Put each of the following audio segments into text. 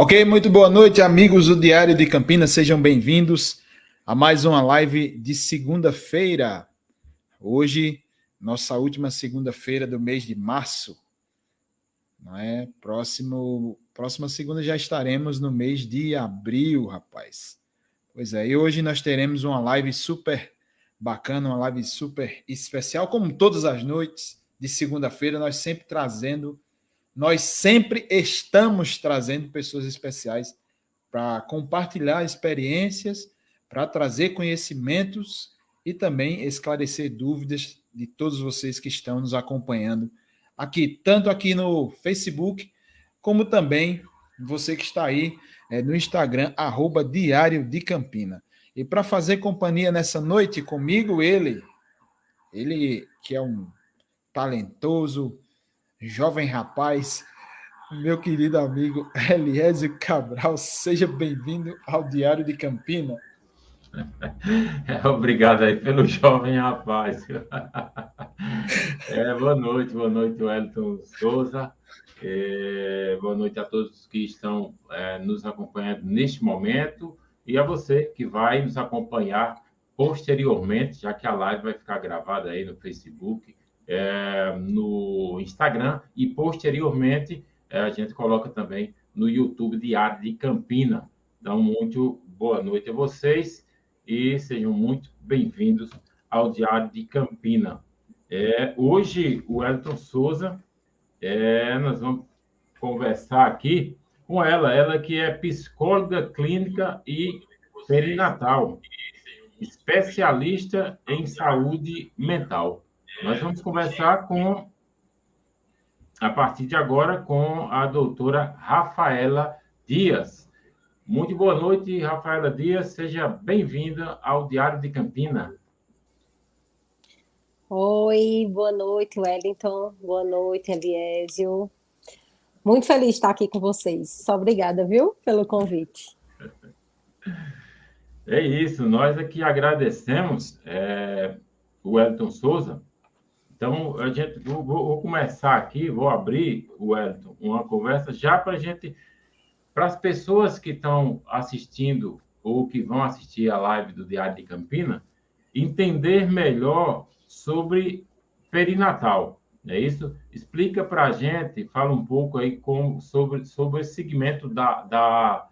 Ok, muito boa noite, amigos do Diário de Campinas, sejam bem-vindos a mais uma live de segunda-feira. Hoje, nossa última segunda-feira do mês de março. Não é? Próximo, próxima segunda já estaremos no mês de abril, rapaz. Pois é, e hoje nós teremos uma live super bacana, uma live super especial, como todas as noites de segunda-feira, nós sempre trazendo nós sempre estamos trazendo pessoas especiais para compartilhar experiências, para trazer conhecimentos e também esclarecer dúvidas de todos vocês que estão nos acompanhando aqui, tanto aqui no Facebook, como também você que está aí é, no Instagram, arroba Diário de Campina. E para fazer companhia nessa noite comigo, ele, ele que é um talentoso, jovem rapaz, meu querido amigo Eliésio Cabral, seja bem-vindo ao Diário de Campina. Obrigado aí pelo jovem rapaz. É, boa noite, boa noite, Wellington Souza. É, boa noite a todos que estão é, nos acompanhando neste momento e a você que vai nos acompanhar posteriormente, já que a live vai ficar gravada aí no Facebook, é, no Instagram e posteriormente é, a gente coloca também no YouTube Diário de Campina. Então, muito boa noite a vocês e sejam muito bem-vindos ao Diário de Campina. É, hoje, o Elton Souza, é, nós vamos conversar aqui com ela, ela que é psicóloga clínica e perinatal, especialista em saúde mental. Nós vamos conversar com, a partir de agora, com a doutora Rafaela Dias. Muito boa noite, Rafaela Dias. Seja bem-vinda ao Diário de Campina. Oi, boa noite, Wellington. Boa noite, Eliésio. Muito feliz de estar aqui com vocês. Só obrigada, viu, pelo convite. É isso, nós aqui agradecemos é, o Wellington Souza então, a gente, vou, vou começar aqui, vou abrir, Wellington, uma conversa já para gente, para as pessoas que estão assistindo ou que vão assistir a live do Diário de Campina, entender melhor sobre perinatal, é isso? Explica para a gente, fala um pouco aí com, sobre, sobre esse segmento da, da,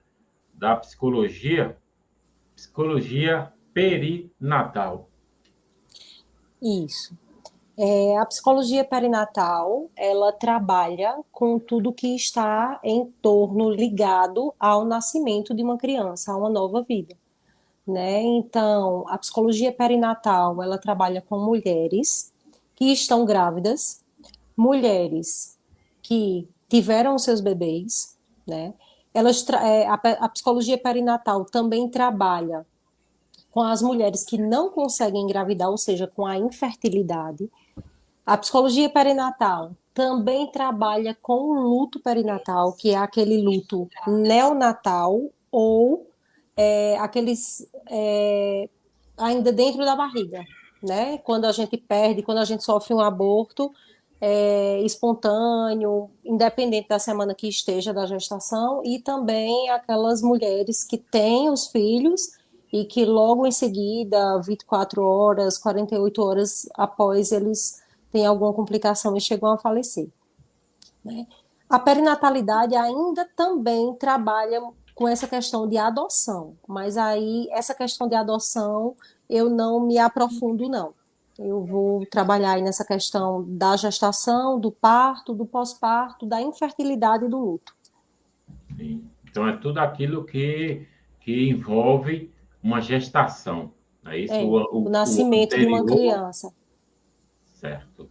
da psicologia, psicologia perinatal. Isso. É, a psicologia perinatal, ela trabalha com tudo que está em torno ligado ao nascimento de uma criança, a uma nova vida. Né? Então, a psicologia perinatal, ela trabalha com mulheres que estão grávidas, mulheres que tiveram seus bebês, né? Elas, é, a, a psicologia perinatal também trabalha com as mulheres que não conseguem engravidar, ou seja, com a infertilidade, a psicologia perinatal também trabalha com o luto perinatal, que é aquele luto neonatal ou é, aqueles é, ainda dentro da barriga, né? Quando a gente perde, quando a gente sofre um aborto é, espontâneo, independente da semana que esteja da gestação, e também aquelas mulheres que têm os filhos e que logo em seguida, 24 horas, 48 horas após eles tem alguma complicação e chegam a falecer. Né? A perinatalidade ainda também trabalha com essa questão de adoção, mas aí essa questão de adoção eu não me aprofundo, não. Eu vou trabalhar aí nessa questão da gestação, do parto, do pós-parto, da infertilidade e do luto. Sim. Então, é tudo aquilo que, que envolve uma gestação. É isso? É, o, o, o, nascimento o de uma criança. Certo.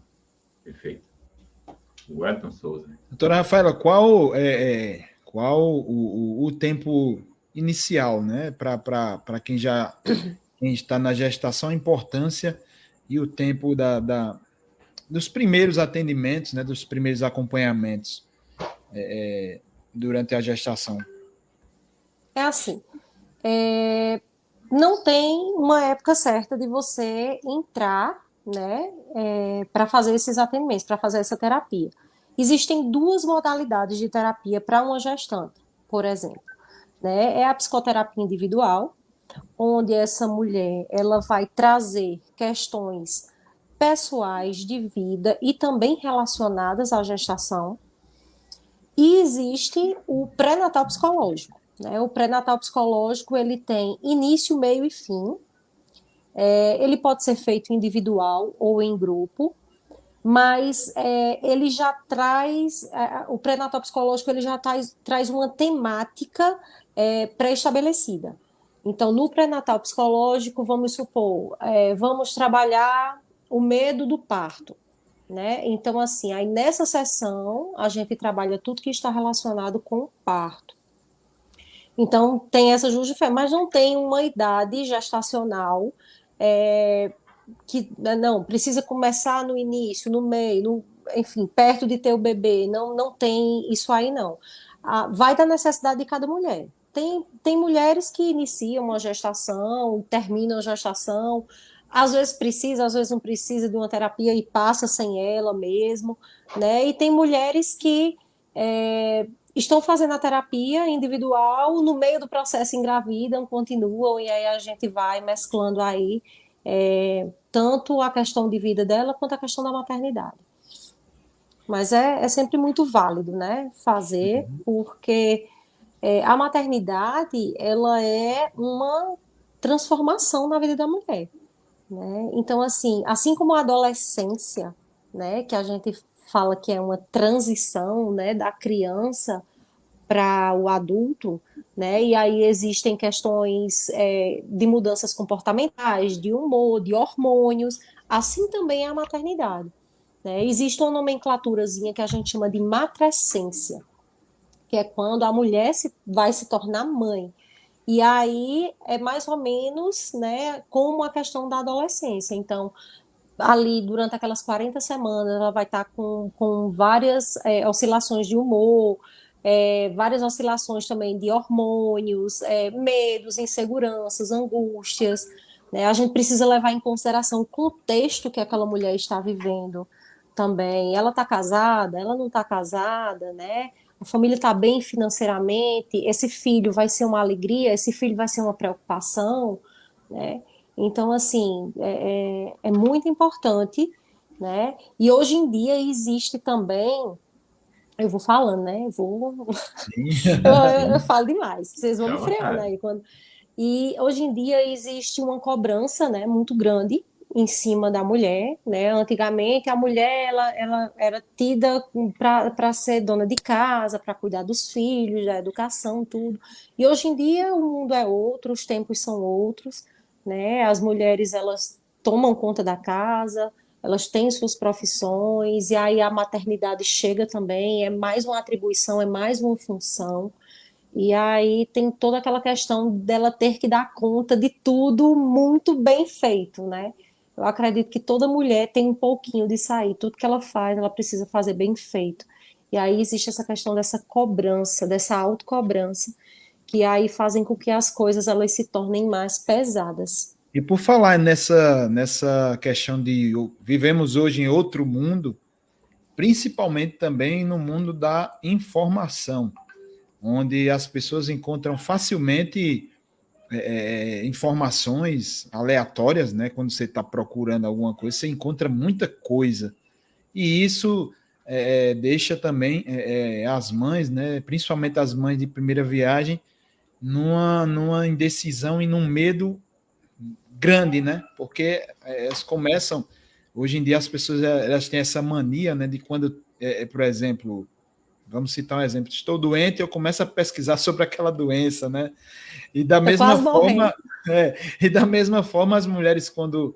Perfeito. Wellington Souza. Doutora Rafaela, qual é, é qual o, o, o, tempo inicial, né, para quem já quem está na gestação, a importância e o tempo da, da dos primeiros atendimentos, né, dos primeiros acompanhamentos é, é durante a gestação? É assim, é, não tem uma época certa de você entrar né, é, para fazer esses atendimentos, para fazer essa terapia. Existem duas modalidades de terapia para uma gestante. por exemplo, né? É a psicoterapia individual, onde essa mulher ela vai trazer questões pessoais de vida e também relacionadas à gestação. E existe o pré-natal psicológico. Né? O pré-natal psicológico ele tem início, meio e fim. É, ele pode ser feito individual ou em grupo, mas é, ele já traz é, o pré-natal psicológico ele já traz, traz uma temática é, pré-estabelecida. Então, no pré-natal psicológico, vamos supor, é, vamos trabalhar o medo do parto. Né? Então, assim, aí nessa sessão a gente trabalha tudo que está relacionado com o parto. Então, tem essa justificação, mas não tem uma idade gestacional é, que, né, não, precisa começar no início, no meio, no, enfim, perto de ter o bebê. Não, não tem isso aí, não. Ah, vai da necessidade de cada mulher. Tem, tem mulheres que iniciam uma gestação, terminam a gestação, às vezes precisa, às vezes não precisa de uma terapia e passa sem ela mesmo, né? E tem mulheres que é, estão fazendo a terapia individual, no meio do processo engravidam, continuam, e aí a gente vai mesclando aí é, tanto a questão de vida dela quanto a questão da maternidade. Mas é, é sempre muito válido, né? Fazer, uhum. porque é, a maternidade ela é uma transformação na vida da mulher. Né? Então, assim, assim como a adolescência, né, que a gente fala que é uma transição né, da criança para o adulto, né? E aí existem questões é, de mudanças comportamentais, de humor, de hormônios, assim também é a maternidade. Né? Existe uma nomenclaturazinha que a gente chama de matrescência, que é quando a mulher se, vai se tornar mãe. E aí é mais ou menos né, como a questão da adolescência. Então, ali durante aquelas 40 semanas, ela vai estar com, com várias é, oscilações de humor, é, várias oscilações também de hormônios, é, medos, inseguranças, angústias. Né? A gente precisa levar em consideração o contexto que aquela mulher está vivendo também. Ela está casada, ela não está casada, né? a família está bem financeiramente, esse filho vai ser uma alegria, esse filho vai ser uma preocupação, né? Então, assim, é, é, é muito importante, né? E hoje em dia existe também, eu vou falando, né? Eu vou, eu, eu, falo demais, vocês vão me freando aí quando. E hoje em dia existe uma cobrança, né, muito grande em cima da mulher, né? Antigamente a mulher ela, ela era tida para ser dona de casa, para cuidar dos filhos, da educação, tudo. E hoje em dia o mundo é outro, os tempos são outros, né? As mulheres elas tomam conta da casa, elas têm suas profissões e aí a maternidade chega também, é mais uma atribuição, é mais uma função. E aí tem toda aquela questão dela ter que dar conta de tudo muito bem feito, né? Eu acredito que toda mulher tem um pouquinho de sair, tudo que ela faz, ela precisa fazer bem feito. E aí existe essa questão dessa cobrança, dessa autocobrança, que aí fazem com que as coisas elas se tornem mais pesadas. E por falar nessa, nessa questão de vivemos hoje em outro mundo, principalmente também no mundo da informação, onde as pessoas encontram facilmente é, é, informações aleatórias, né? Quando você está procurando alguma coisa, você encontra muita coisa. E isso é, deixa também é, é, as mães, né? Principalmente as mães de primeira viagem, numa, numa indecisão e num medo grande, né? Porque é, elas começam. Hoje em dia as pessoas elas têm essa mania, né? De quando, por exemplo, Vamos citar um exemplo. Estou doente, eu começo a pesquisar sobre aquela doença, né? E da mesma forma, é, e da mesma forma, as mulheres, quando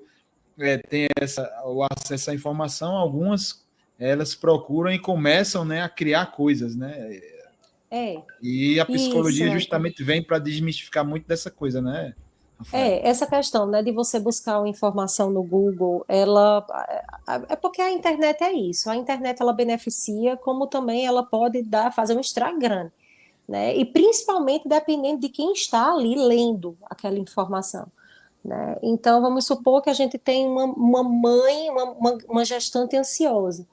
é, têm essa, o acesso à informação, algumas elas procuram e começam né, a criar coisas, né? É. E a psicologia Isso, justamente é. vem para desmistificar muito dessa coisa, né? É, essa questão, né, de você buscar uma informação no Google, ela é porque a internet é isso. A internet ela beneficia, como também ela pode dar fazer um estrago grande, né? E principalmente dependendo de quem está ali lendo aquela informação. Né? Então, vamos supor que a gente tem uma, uma mãe, uma, uma, uma gestante ansiosa.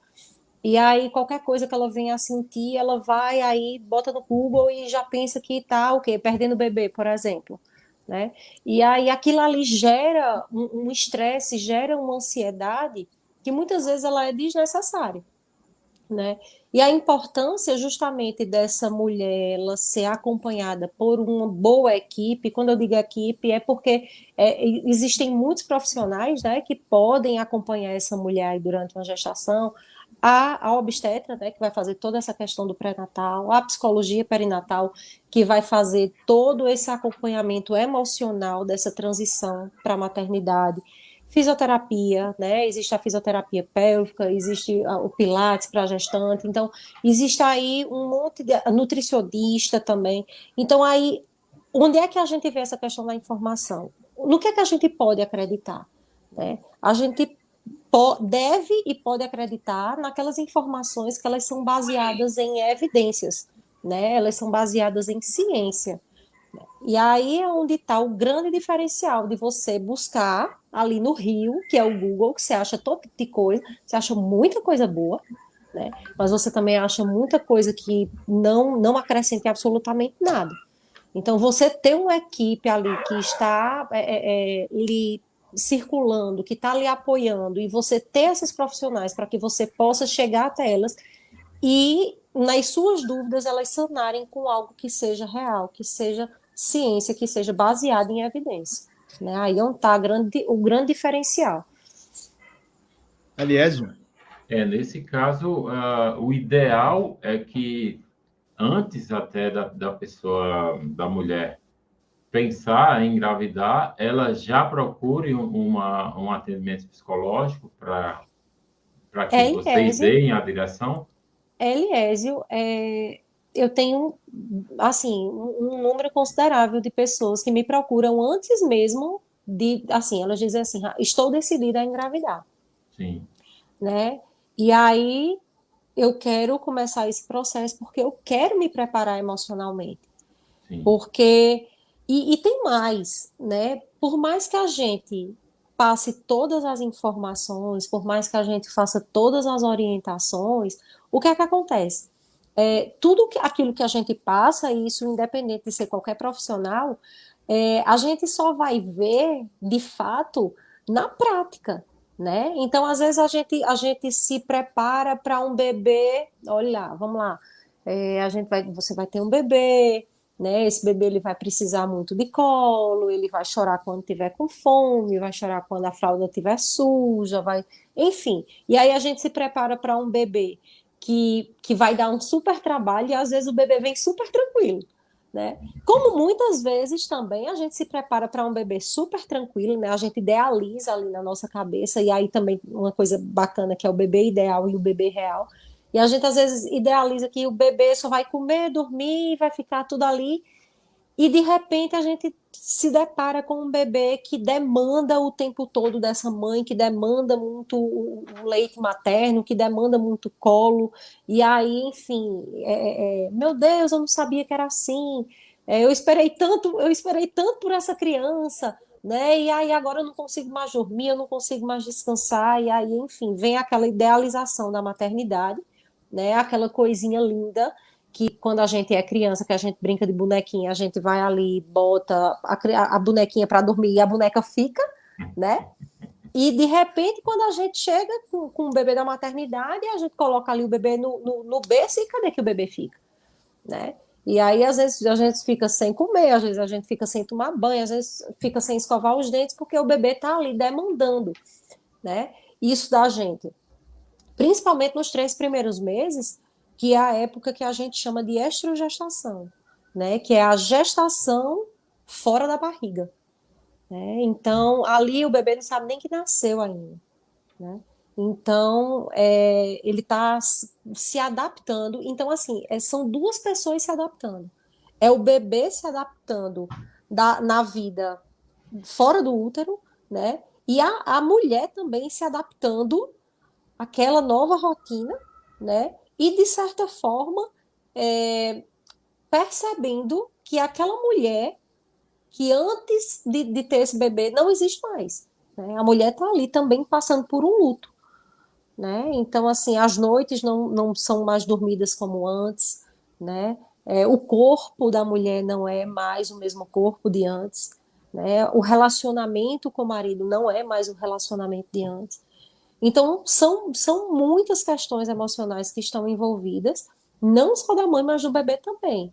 E aí, qualquer coisa que ela venha a sentir, ela vai aí, bota no Google e já pensa que tá o quê? Perdendo o bebê, por exemplo. Né? E aí aquilo ali gera um estresse, gera uma ansiedade que muitas vezes ela é desnecessária. Né? E a importância justamente dessa mulher ela ser acompanhada por uma boa equipe, quando eu digo equipe, é porque é, existem muitos profissionais né, que podem acompanhar essa mulher durante uma gestação, a, a obstetra, né, que vai fazer toda essa questão do pré-natal, a psicologia perinatal, que vai fazer todo esse acompanhamento emocional dessa transição para a maternidade, fisioterapia, né? Existe a fisioterapia pélvica, existe o pilates para gestante, então existe aí um monte de nutricionista também. Então aí, onde é que a gente vê essa questão da informação? No que é que a gente pode acreditar? Né? A gente deve e pode acreditar naquelas informações que elas são baseadas em evidências, né? Elas são baseadas em ciência. E aí é onde está o grande diferencial de você buscar ali no Rio, que é o Google, que você acha todo tipo de coisa, você acha muita coisa boa, né? Mas você também acha muita coisa que não não acrescenta absolutamente nada. Então você ter uma equipe ali que está é, é, é lhe circulando, que está lhe apoiando, e você ter esses profissionais para que você possa chegar até elas e, nas suas dúvidas, elas sanarem com algo que seja real, que seja ciência, que seja baseada em evidência. Né? Aí é onde está o grande diferencial. Aliésio? É, nesse caso, uh, o ideal é que antes até da, da pessoa, da mulher, pensar em engravidar, ela já procure uma, um atendimento psicológico para que Eliésio, vocês deem a direção? Eliésio, é, eu tenho, assim, um, número considerável de pessoas que me procuram antes mesmo de, assim, elas dizem assim, ah, estou decidida a engravidar. Sim. Né? E aí eu quero começar esse processo porque eu quero me preparar emocionalmente. Sim. Porque e, e tem mais, né? Por mais que a gente passe todas as informações, por mais que a gente faça todas as orientações, o que é que acontece? É, tudo que, aquilo que a gente passa, e isso independente de ser qualquer profissional, é, a gente só vai ver de fato na prática, né? Então, às vezes, a gente, a gente se prepara para um bebê, olha lá, vamos lá, é, a gente vai, você vai ter um bebê, né? Esse bebê ele vai precisar muito de colo, ele vai chorar quando tiver com fome, vai chorar quando a fralda estiver suja, vai, enfim. E aí a gente se prepara para um bebê que, que vai dar um super trabalho e às vezes o bebê vem super tranquilo. Né? Como muitas vezes também a gente se prepara para um bebê super tranquilo, né? A gente idealiza ali na nossa cabeça, e aí também uma coisa bacana que é o bebê ideal e o bebê real. E a gente às vezes idealiza que o bebê só vai comer, dormir, vai ficar tudo ali. E de repente a gente se depara com um bebê que demanda o tempo todo dessa mãe, que demanda muito o leite materno, que demanda muito colo. E aí, enfim, é, é, meu Deus, eu não sabia que era assim. É, eu esperei tanto, eu esperei tanto por essa criança né? E aí agora eu não consigo mais dormir, eu não consigo mais descansar, e aí, enfim, vem aquela idealização da maternidade, né? Aquela coisinha linda que quando a gente é criança, que a gente brinca de bonequinha, a gente vai ali, bota a, a bonequinha para dormir e a boneca fica, né? E de repente, quando a gente chega com, com o bebê da maternidade, a gente coloca ali o bebê no, no, no berço e cadê que o bebê fica? Né? E aí, às vezes, a gente fica sem comer, às vezes a gente fica sem tomar banho, às vezes fica sem escovar os dentes, porque o bebê está ali demandando, né? Isso da gente principalmente nos três primeiros meses, que é a época que a gente chama de estrogestação, né? Que é a gestação fora da barriga. Né? Então, ali o bebê não sabe nem que nasceu ainda, né? Então, é, ele está se adaptando. Então, assim, é, são duas pessoas se adaptando. É o bebê se adaptando da, na vida fora do útero, né? E a, a mulher também se adaptando aquela nova rotina, né? E de certa forma é, percebendo que aquela mulher que antes de, de, ter esse bebê não existe mais. Né? A mulher está ali também passando por um luto. né? Então, assim, as noites não, não são mais dormidas como antes, né? É, o corpo da mulher não é mais o mesmo corpo de antes, né? O relacionamento com o marido não é mais o relacionamento de antes. Então, são, são muitas questões emocionais que estão envolvidas, não só da mãe, mas do bebê também.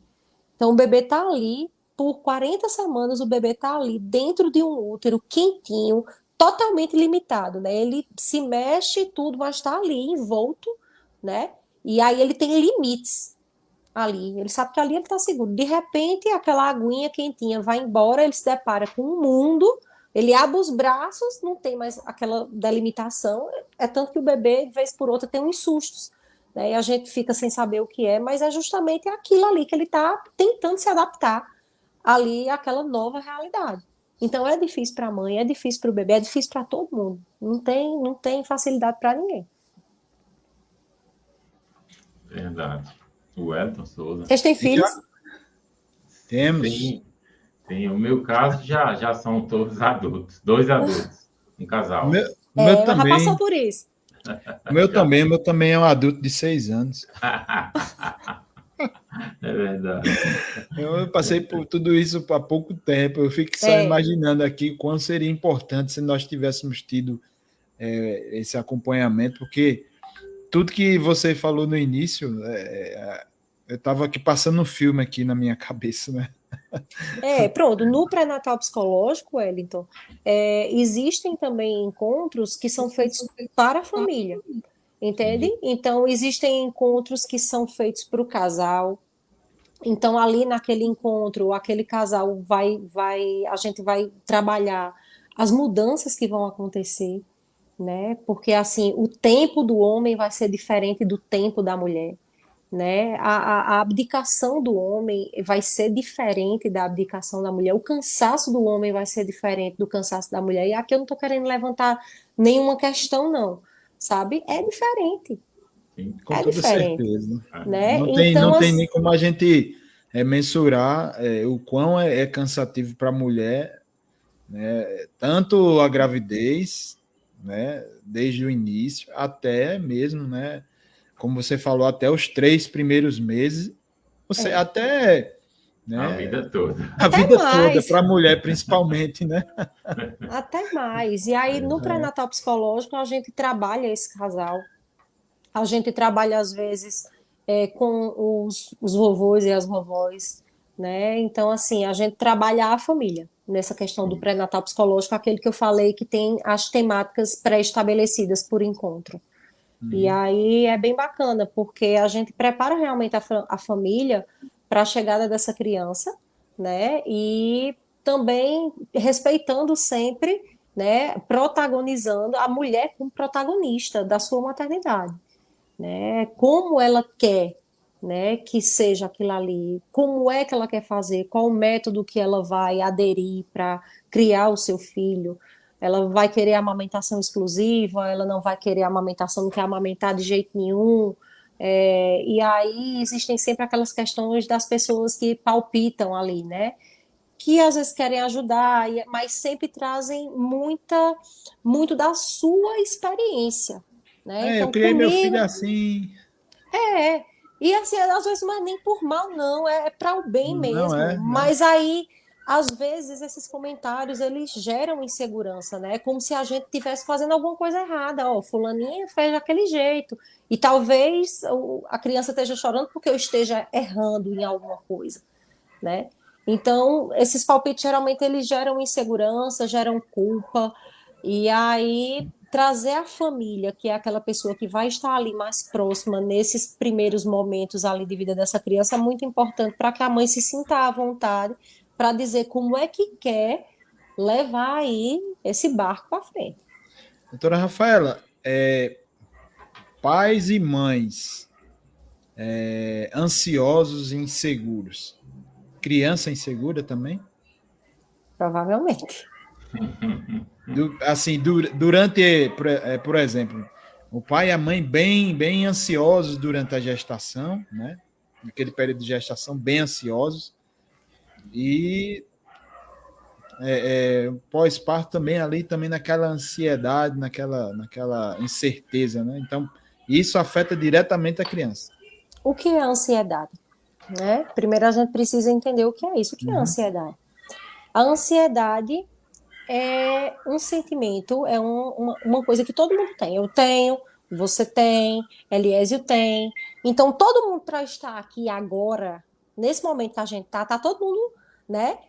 Então, o bebê está ali, por 40 semanas, o bebê está ali dentro de um útero quentinho, totalmente limitado, né? Ele se mexe tudo, mas está ali envolto, né? E aí ele tem limites ali. Ele sabe que ali ele está seguro. De repente, aquela aguinha quentinha vai embora, ele se depara com um mundo, ele abre os braços, não tem mais aquela delimitação. É tanto que o bebê, de vez por outra, tem uns sustos. Né? E a gente fica sem saber o que é, mas é justamente aquilo ali que ele está tentando se adaptar ali àquela nova realidade. Então é difícil para a mãe, é difícil para o bebê, é difícil para todo mundo. Não tem, não tem facilidade para ninguém. Verdade. O Elton Souza. Vocês têm filhos? Temos. Sim, sim. O meu caso já, já são todos adultos. Dois adultos. Um casal. O meu, É, meu já também. passou por isso. O meu também, o meu também é um adulto de seis anos. é verdade. Eu passei por tudo isso há pouco tempo. Eu fico só É. imaginando aqui quão seria importante se nós tivéssemos tido é, esse acompanhamento, porque tudo que você falou no início, é, eu estava aqui passando um filme aqui na minha cabeça, né? É, pronto. No pré-natal psicológico, Wellington, é, existem também encontros que são feitos para a família, entende? Então, existem encontros que são feitos para o casal. Então, ali naquele encontro, aquele casal vai, vai, a gente vai trabalhar as mudanças que vão acontecer, né? Porque assim, o tempo do homem vai ser diferente do tempo da mulher né? A, a, a, abdicação do homem vai ser diferente da abdicação da mulher, o cansaço do homem vai ser diferente do cansaço da mulher. E aqui eu não estou querendo levantar nenhuma questão, não, sabe? É diferente. Sim. Com É toda diferente. certeza. Né? Não tem, Então, não tem assim- nem como a gente é, mensurar é, o quão é, é cansativo para a mulher, né? tanto a gravidez, né? desde o início, até mesmo, né? Como você falou, até os três primeiros meses, você É. até né? A vida toda. a Até vida toda, mais. para a mulher principalmente, né? Até mais. E aí, no pré-natal psicológico, a gente trabalha esse casal. A gente trabalha, às vezes, é, com os, os vovôs e as vovós, né? Então, assim, a gente trabalha a família nessa questão do pré-natal psicológico, aquele que eu falei que tem as temáticas pré-estabelecidas por encontro. E aí é bem bacana, porque a gente prepara realmente a, a família para a chegada dessa criança, né? E também respeitando sempre, né? Protagonizando a mulher como protagonista da sua maternidade, né? Como ela quer, né? Que seja aquilo ali, como é que ela quer fazer, qual o método que ela vai aderir para criar o seu filho. Ela vai querer amamentação exclusiva, ela não vai querer amamentação, não quer amamentar de jeito nenhum. É, e aí existem sempre aquelas questões das pessoas que palpitam ali, né? Que às vezes querem ajudar, mas sempre trazem muita, muito da sua experiência, né? É, Então, eu criei meu comigo- filho assim. é, e assim, às vezes não é nem por mal, não, é para o bem mesmo. é. Mas aí, às vezes, esses comentários, eles geram insegurança, né? Como se a gente estivesse fazendo alguma coisa errada. Ó, fulaninha fez daquele jeito. E talvez a criança esteja chorando porque eu esteja errando em alguma coisa, né? Então, esses palpites, geralmente, eles geram insegurança, geram culpa. E aí, trazer a família, que é aquela pessoa que vai estar ali mais próxima nesses primeiros momentos ali de vida dessa criança, é muito importante para que a mãe se sinta à vontade para dizer como é que quer levar aí esse barco para frente. Doutora Rafaela, é, pais e mães é, ansiosos e inseguros. Criança insegura também? Provavelmente. Du- assim, du- durante, por, é, por exemplo, o pai e a mãe bem, bem ansiosos durante a gestação, né? Naquele período de gestação, bem ansiosos. E é, é, pós-parto também ali também naquela ansiedade, naquela, naquela incerteza, né? Então, isso afeta diretamente a criança. O que é ansiedade? Né? Primeiro a gente precisa entender o que é isso. O que uhum. é ansiedade? A ansiedade é um sentimento, é um, uma, uma coisa que todo mundo tem. Eu tenho, você tem, Eliésio tem. Então, todo mundo para estar aqui agora, nesse momento que a gente tá, tá todo mundo, né,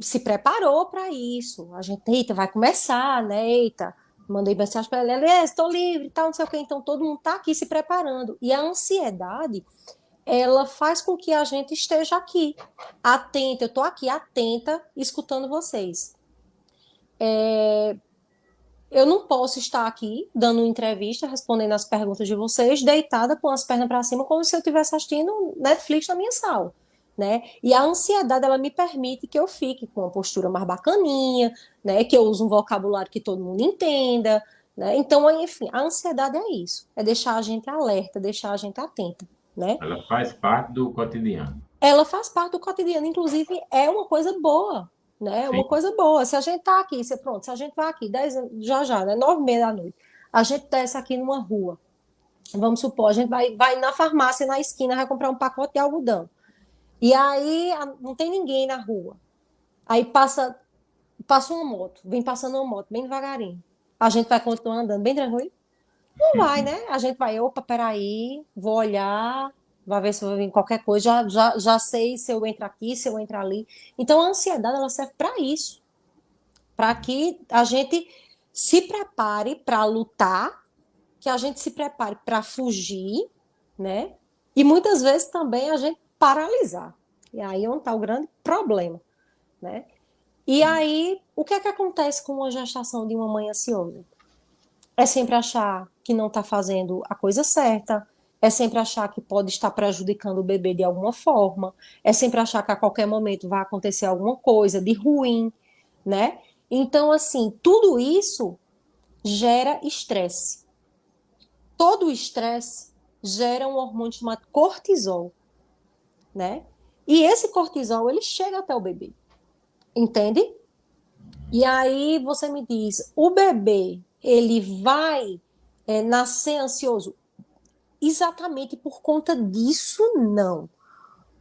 se preparou para isso. A gente, eita, vai começar, né? Eita, mandei mensagem para Eliésio, estou livre, tal, não sei o quê. Então, todo mundo tá aqui se preparando. E a ansiedade, ela faz com que a gente esteja aqui, atenta. Eu estou aqui, atenta, escutando vocês. É, eu não posso estar aqui dando entrevista, respondendo as perguntas de vocês, deitada com as pernas para cima, como se eu estivesse assistindo Netflix na minha sala. Né? E a ansiedade ela me permite que eu fique com uma postura mais bacaninha, né? Que eu use um vocabulário que todo mundo entenda, né? Então, enfim, a ansiedade é isso, é deixar a gente alerta, deixar a gente atenta, né? Ela faz parte do cotidiano. Ela faz parte do cotidiano, inclusive é uma coisa boa, né? Sim. Uma coisa boa. Se a gente tá aqui, se, pronto, se a gente vai aqui, 10, já já, né? Nove e meia da noite, a gente desce aqui numa rua, vamos supor, a gente vai, vai na farmácia, na esquina, vai comprar um pacote de algodão. E aí não tem ninguém na rua. Aí passa, passa uma moto, vem passando uma moto, bem devagarinho. A gente vai continuar andando bem tranquilo? Não vai, né? A gente vai, opa, peraí, vou olhar, vai ver se vai vir qualquer coisa, já, já, já sei se eu entro aqui, se eu entro ali. Então a ansiedade ela serve para isso, para que a gente se prepare para lutar, que a gente se prepare para fugir, né? E muitas vezes também a gente paralisar. E aí é onde está o grande problema, né? E aí, o que é que acontece com a gestação de uma mãe ansiosa? É sempre achar que não está fazendo a coisa certa, é sempre achar que pode estar prejudicando o bebê de alguma forma, é sempre achar que a qualquer momento vai acontecer alguma coisa de ruim, né? Então, assim, tudo isso gera estresse. Todo estresse gera um hormônio chamado cortisol, né? E esse cortisol, ele chega até o bebê, entende? E aí você me diz, o bebê, ele vai é, nascer ansioso? Exatamente por conta disso, não.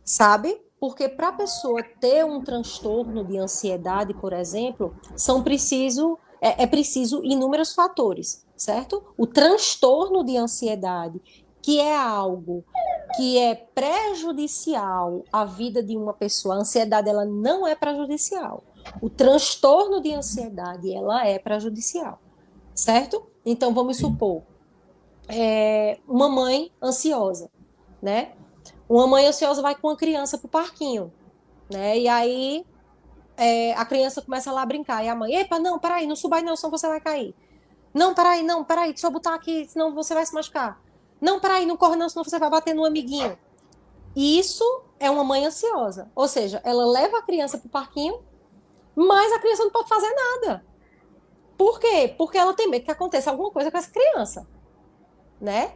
Sabe? Porque para a pessoa ter um transtorno de ansiedade, por exemplo, são preciso, é, é preciso inúmeros fatores, certo? O transtorno de ansiedade, que é algo que é prejudicial à vida de uma pessoa, a ansiedade ela não é prejudicial. O transtorno de ansiedade ela é prejudicial, certo? Então vamos supor é, uma mãe ansiosa, né? Uma mãe ansiosa vai com a criança pro parquinho, né? E aí é, a criança começa lá a brincar. E a mãe, epa, não, peraí, não suba aí não, senão você vai cair. Não, peraí, não, peraí, deixa eu botar aqui, senão você vai se machucar. Não, peraí, não corre não, senão você vai bater no amiguinho. Isso é uma mãe ansiosa. Ou seja, ela leva a criança pro parquinho, mas a criança não pode fazer nada. Por quê? Porque ela tem medo que aconteça alguma coisa com essa criança né?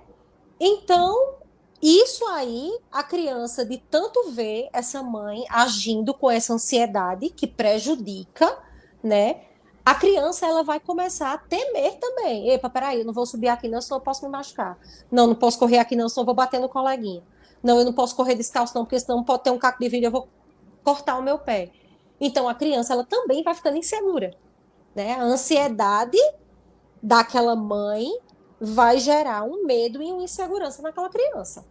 Então, isso aí, a criança de tanto ver essa mãe agindo com essa ansiedade que prejudica, né? A criança ela vai começar a temer também. Epa, peraí, eu não vou subir aqui não, senão eu posso me machucar. Não, não posso correr aqui não, senão eu vou bater no coleguinha. Não, eu não posso correr descalço não, porque senão pode ter um caco de vidro, eu vou cortar o meu pé. Então a criança ela também vai ficando insegura, né? A ansiedade daquela mãe vai gerar um medo e uma insegurança naquela criança.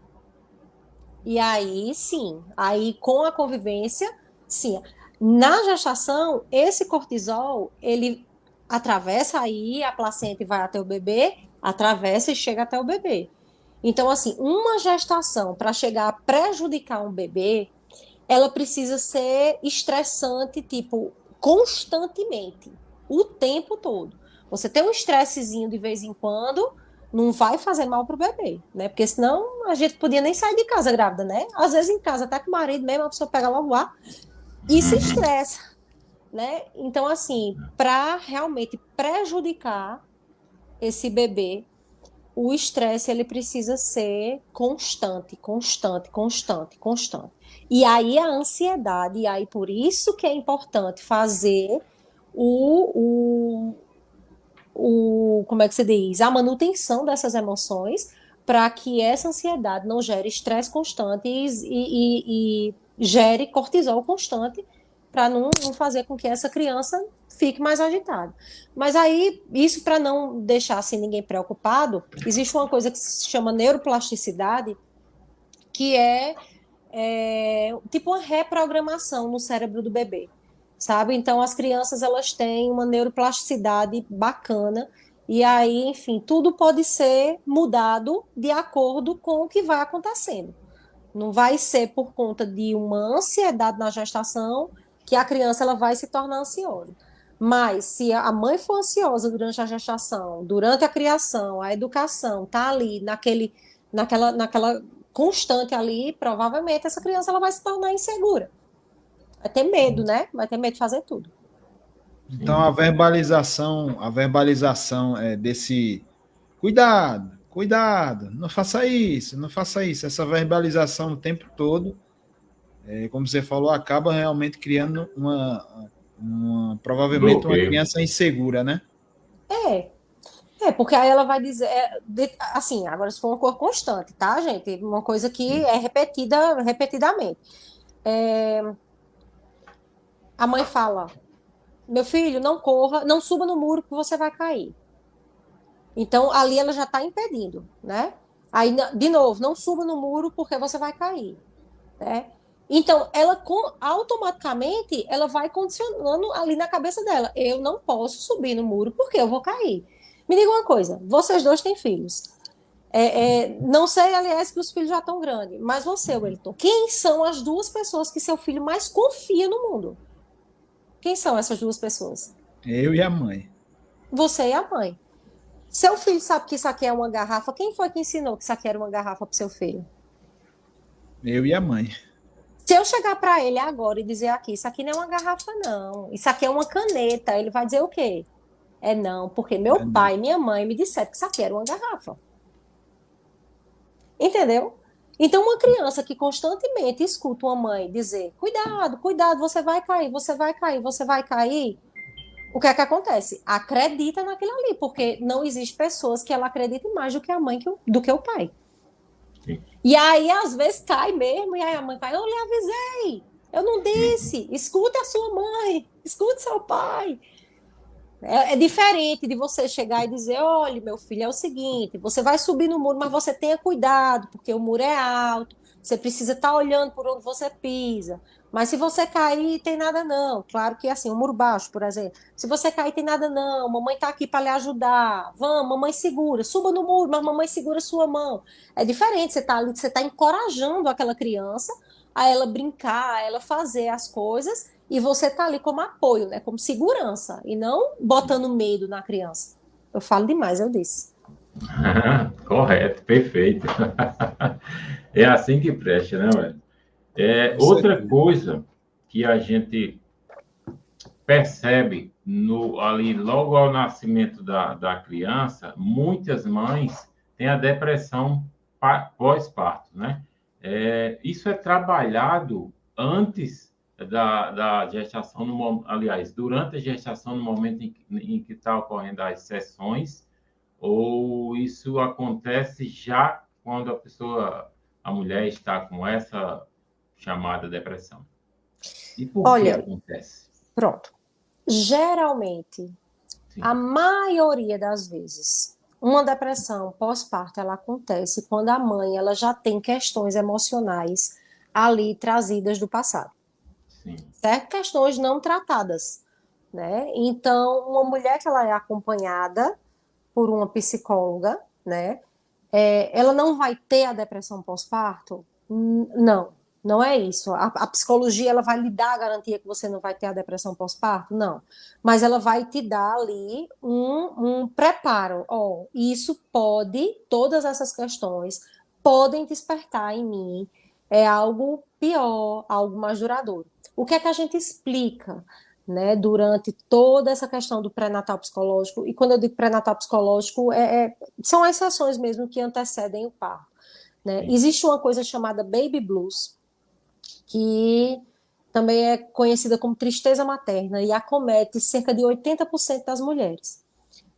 E aí, sim, aí com a convivência, sim. Na gestação, esse cortisol, ele atravessa aí a placenta e vai até o bebê, atravessa e chega até o bebê. Então, assim, uma gestação para chegar a prejudicar um bebê, ela precisa ser estressante, tipo, constantemente, o tempo todo. Você tem um estressezinho de vez em quando, não vai fazer mal pro bebê, né? Porque senão a gente podia nem sair de casa grávida, né? Às vezes em casa, até com o marido mesmo, a pessoa pega logo ar e se uhum. estressa, né? Então, assim, para realmente prejudicar esse bebê, o estresse ele precisa ser constante, constante, constante, constante. E aí a ansiedade, e aí por isso que é importante fazer o, o, o como é que se diz, a manutenção dessas emoções para que essa ansiedade não gere estresse constante e, e, e gere cortisol constante para não, não, fazer com que essa criança fique mais agitada. Mas aí, isso para não deixar assim ninguém preocupado, existe uma coisa que se chama neuroplasticidade, que é, é tipo uma reprogramação no cérebro do bebê, sabe? Então, as crianças elas têm uma neuroplasticidade bacana e aí, enfim, tudo pode ser mudado de acordo com o que vai acontecendo. Não vai ser por conta de uma ansiedade na gestação que a criança ela vai se tornar ansiosa. Mas se a mãe for ansiosa durante a gestação, durante a criação, a educação, tá ali naquele, naquela, naquela constante ali, provavelmente essa criança ela vai se tornar insegura. Vai ter medo, né? Vai ter medo de fazer tudo. Então a verbalização, a verbalização é desse cuidado, cuidado, não faça isso, não faça isso. Essa verbalização o tempo todo, é, como você falou, acaba realmente criando uma, uma provavelmente uma criança insegura, né? É. É, porque aí ela vai dizer, é, de, assim, agora se for uma cor constante, tá, gente? Uma coisa que é repetida repetidamente. É, a mãe fala, meu filho, não corra, não suba no muro que você vai cair. Então, ali ela já está impedindo, né? Aí, de novo, não suba no muro porque você vai cair, né? Então, ela automaticamente ela vai condicionando ali na cabeça dela. Eu não posso subir no muro porque eu vou cair. Me diga uma coisa: vocês dois têm filhos. É, é, não sei, aliás, que os filhos já estão grandes, mas você, Wellington, quem são as duas pessoas que seu filho mais confia no mundo? Quem são essas duas pessoas? Eu e a mãe. Você e a mãe. Seu filho sabe que isso aqui é uma garrafa. Quem foi que ensinou que isso aqui era uma garrafa para seu filho? Eu e a mãe. Se eu chegar para ele agora e dizer aqui, isso aqui não é uma garrafa, não. Isso aqui é uma caneta, ele vai dizer o quê? É não, porque meu é pai e minha mãe me disseram que isso aqui era uma garrafa. Entendeu? Então, uma criança que constantemente escuta uma mãe dizer: cuidado, cuidado, você vai cair, você vai cair, você vai cair. O que é que acontece? Acredita naquilo ali, porque não existe pessoas que ela acredite mais do que a mãe que o, do que o pai. Sim. E aí, às vezes, cai mesmo, e aí a mãe vai, eu lhe avisei, eu não disse, escute a sua mãe, escute seu pai. É, é, diferente de você chegar e dizer: olha, meu filho, é o seguinte, você vai subir no muro, mas você tenha cuidado, porque o muro é alto, você precisa estar tá olhando por onde você pisa. Mas se você cair, tem nada não. Claro que assim, o muro baixo, por exemplo. Se você cair, tem nada não. Mamãe está aqui para lhe ajudar. Vamos, mamãe segura. Suba no muro, mas mamãe segura sua mão. É diferente, você está você está encorajando aquela criança a ela brincar, a ela fazer as coisas e você tá ali como apoio, né, como segurança, e não botando medo na criança. Eu falo demais, eu disse. Correto, perfeito. é assim que presta, né, velho? É, outra coisa que a gente percebe no, ali logo ao nascimento da, da criança, muitas mães têm a depressão pós-parto, né? É, isso é trabalhado antes da, da gestação, no, aliás, durante a gestação, no momento em, em que está ocorrendo as sessões, ou isso acontece já quando a pessoa, a mulher está com essa chamada depressão? E por Olha, que acontece? Pronto. Geralmente, Sim. a maioria das vezes, uma depressão pós-parto ela acontece quando a mãe ela já tem questões emocionais ali trazidas do passado. Certo? Questões não tratadas, né? Então, uma mulher que ela é acompanhada por uma psicóloga, né? É, ela não vai ter a depressão pós-parto? Não, não é isso. A, a, psicologia ela vai lhe dar a garantia que você não vai ter a depressão pós-parto? Não. Mas ela vai te dar ali um, um preparo. Oh, isso pode, todas essas questões podem despertar em mim é algo pior, algo mais duradouro. O que é que a gente explica né, durante toda essa questão do pré-natal psicológico. E quando eu digo pré-natal psicológico, é, é, são as sessões mesmo que antecedem o parto. Né? Existe uma coisa chamada baby blues, que também é conhecida como tristeza materna e acomete cerca de 80% das mulheres,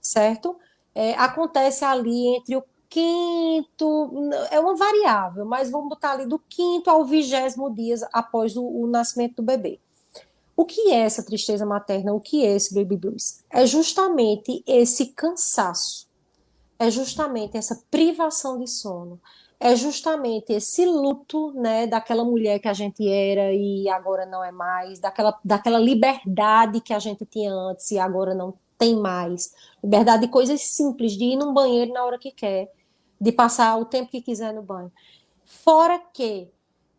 certo? É, acontece ali entre o quinto, é uma variável, mas vamos botar ali do quinto ao vigésimo dias após o, o nascimento do bebê. O que é essa tristeza materna? O que é esse baby blues? É justamente esse cansaço, é justamente essa privação de sono, é justamente esse luto, né, daquela mulher que a gente era e agora não é mais, daquela, daquela liberdade que a gente tinha antes e agora não tem mais. Liberdade de coisas simples, de ir num banheiro na hora que quer, de passar o tempo que quiser no banho. Fora que,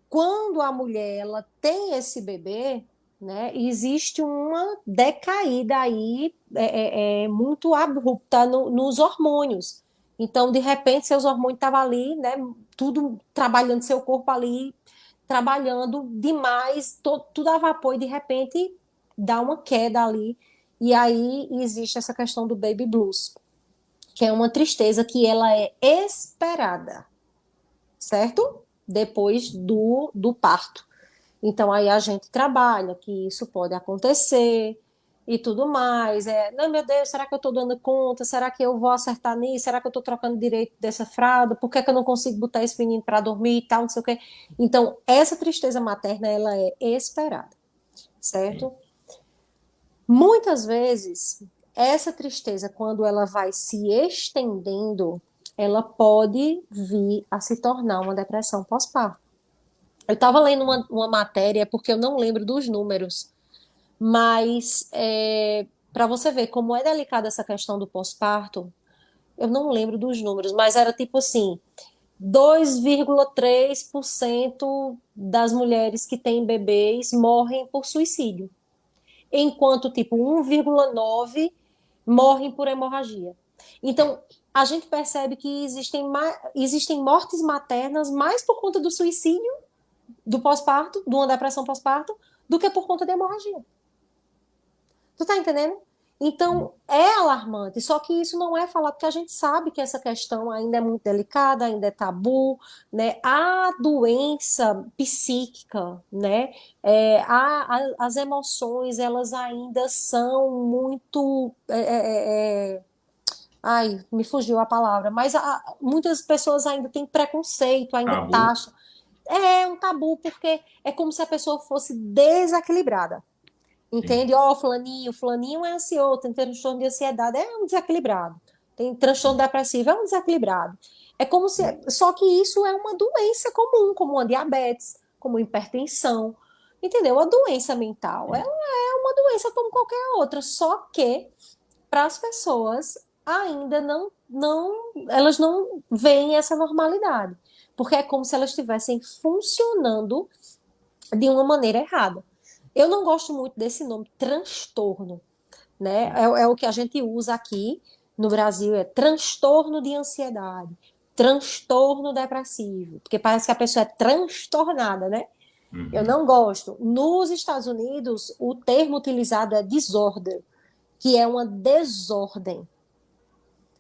quando a mulher ela tem esse bebê, né, existe uma decaída aí é, é, é muito abrupta no, nos hormônios. Então, de repente, seus hormônios estavam ali, né, tudo trabalhando, seu corpo ali, trabalhando demais, to, tudo a vapor, e de repente dá uma queda ali. E aí existe essa questão do baby blues, que é uma tristeza que ela é esperada, certo? Depois do, do parto. Então aí a gente trabalha que isso pode acontecer e tudo mais. É, não, meu Deus, será que eu estou dando conta? Será que eu vou acertar nisso? Será que eu estou trocando direito dessa fralda? Por que, é que eu não consigo botar esse menino para dormir e tal, não sei o quê? Então, essa tristeza materna, ela é esperada, certo? Muitas vezes, essa tristeza, quando ela vai se estendendo, ela pode vir a se tornar uma depressão pós-parto. Eu estava lendo uma, uma, matéria, porque eu não lembro dos números, mas é, para você ver como é delicada essa questão do pós-parto, eu não lembro dos números, mas era tipo assim: 2,3% das mulheres que têm bebês morrem por suicídio, enquanto tipo 1,9% morrem por hemorragia. Então, a gente percebe que existem, existem mortes maternas mais por conta do suicídio do pós-parto, de uma depressão pós-parto, do que por conta de hemorragia. Tu tá entendendo? Então, é alarmante, só que isso não é falado, porque a gente sabe que essa questão ainda é muito delicada, ainda é tabu, né? A doença psíquica, né? É, a, a, as emoções, elas ainda são muito... É, é, é, é ai, me fugiu a palavra, mas a, muitas pessoas ainda têm preconceito, ainda tabu. taxam. É um tabu, porque é como se a pessoa fosse desequilibrada. Entende? Ó, oh, fulaninho, fulaninho é ansioso, tem transtorno de ansiedade, é um desequilibrado. Tem transtorno depressivo, é um desequilibrado. É como se. Só que isso é uma doença comum, como uma diabetes, como hipertensão. Entendeu? A doença mental, ela é uma doença como qualquer outra, só que para as pessoas ainda não, não, elas não veem essa normalidade porque é como se elas estivessem funcionando de uma maneira errada. Eu não gosto muito desse nome, transtorno, né? É, é o que a gente usa aqui no Brasil, é transtorno de ansiedade, transtorno depressivo, porque parece que a pessoa é transtornada, né? Uhum. Eu não gosto. Nos Estados Unidos, o termo utilizado é disorder, que é uma desordem.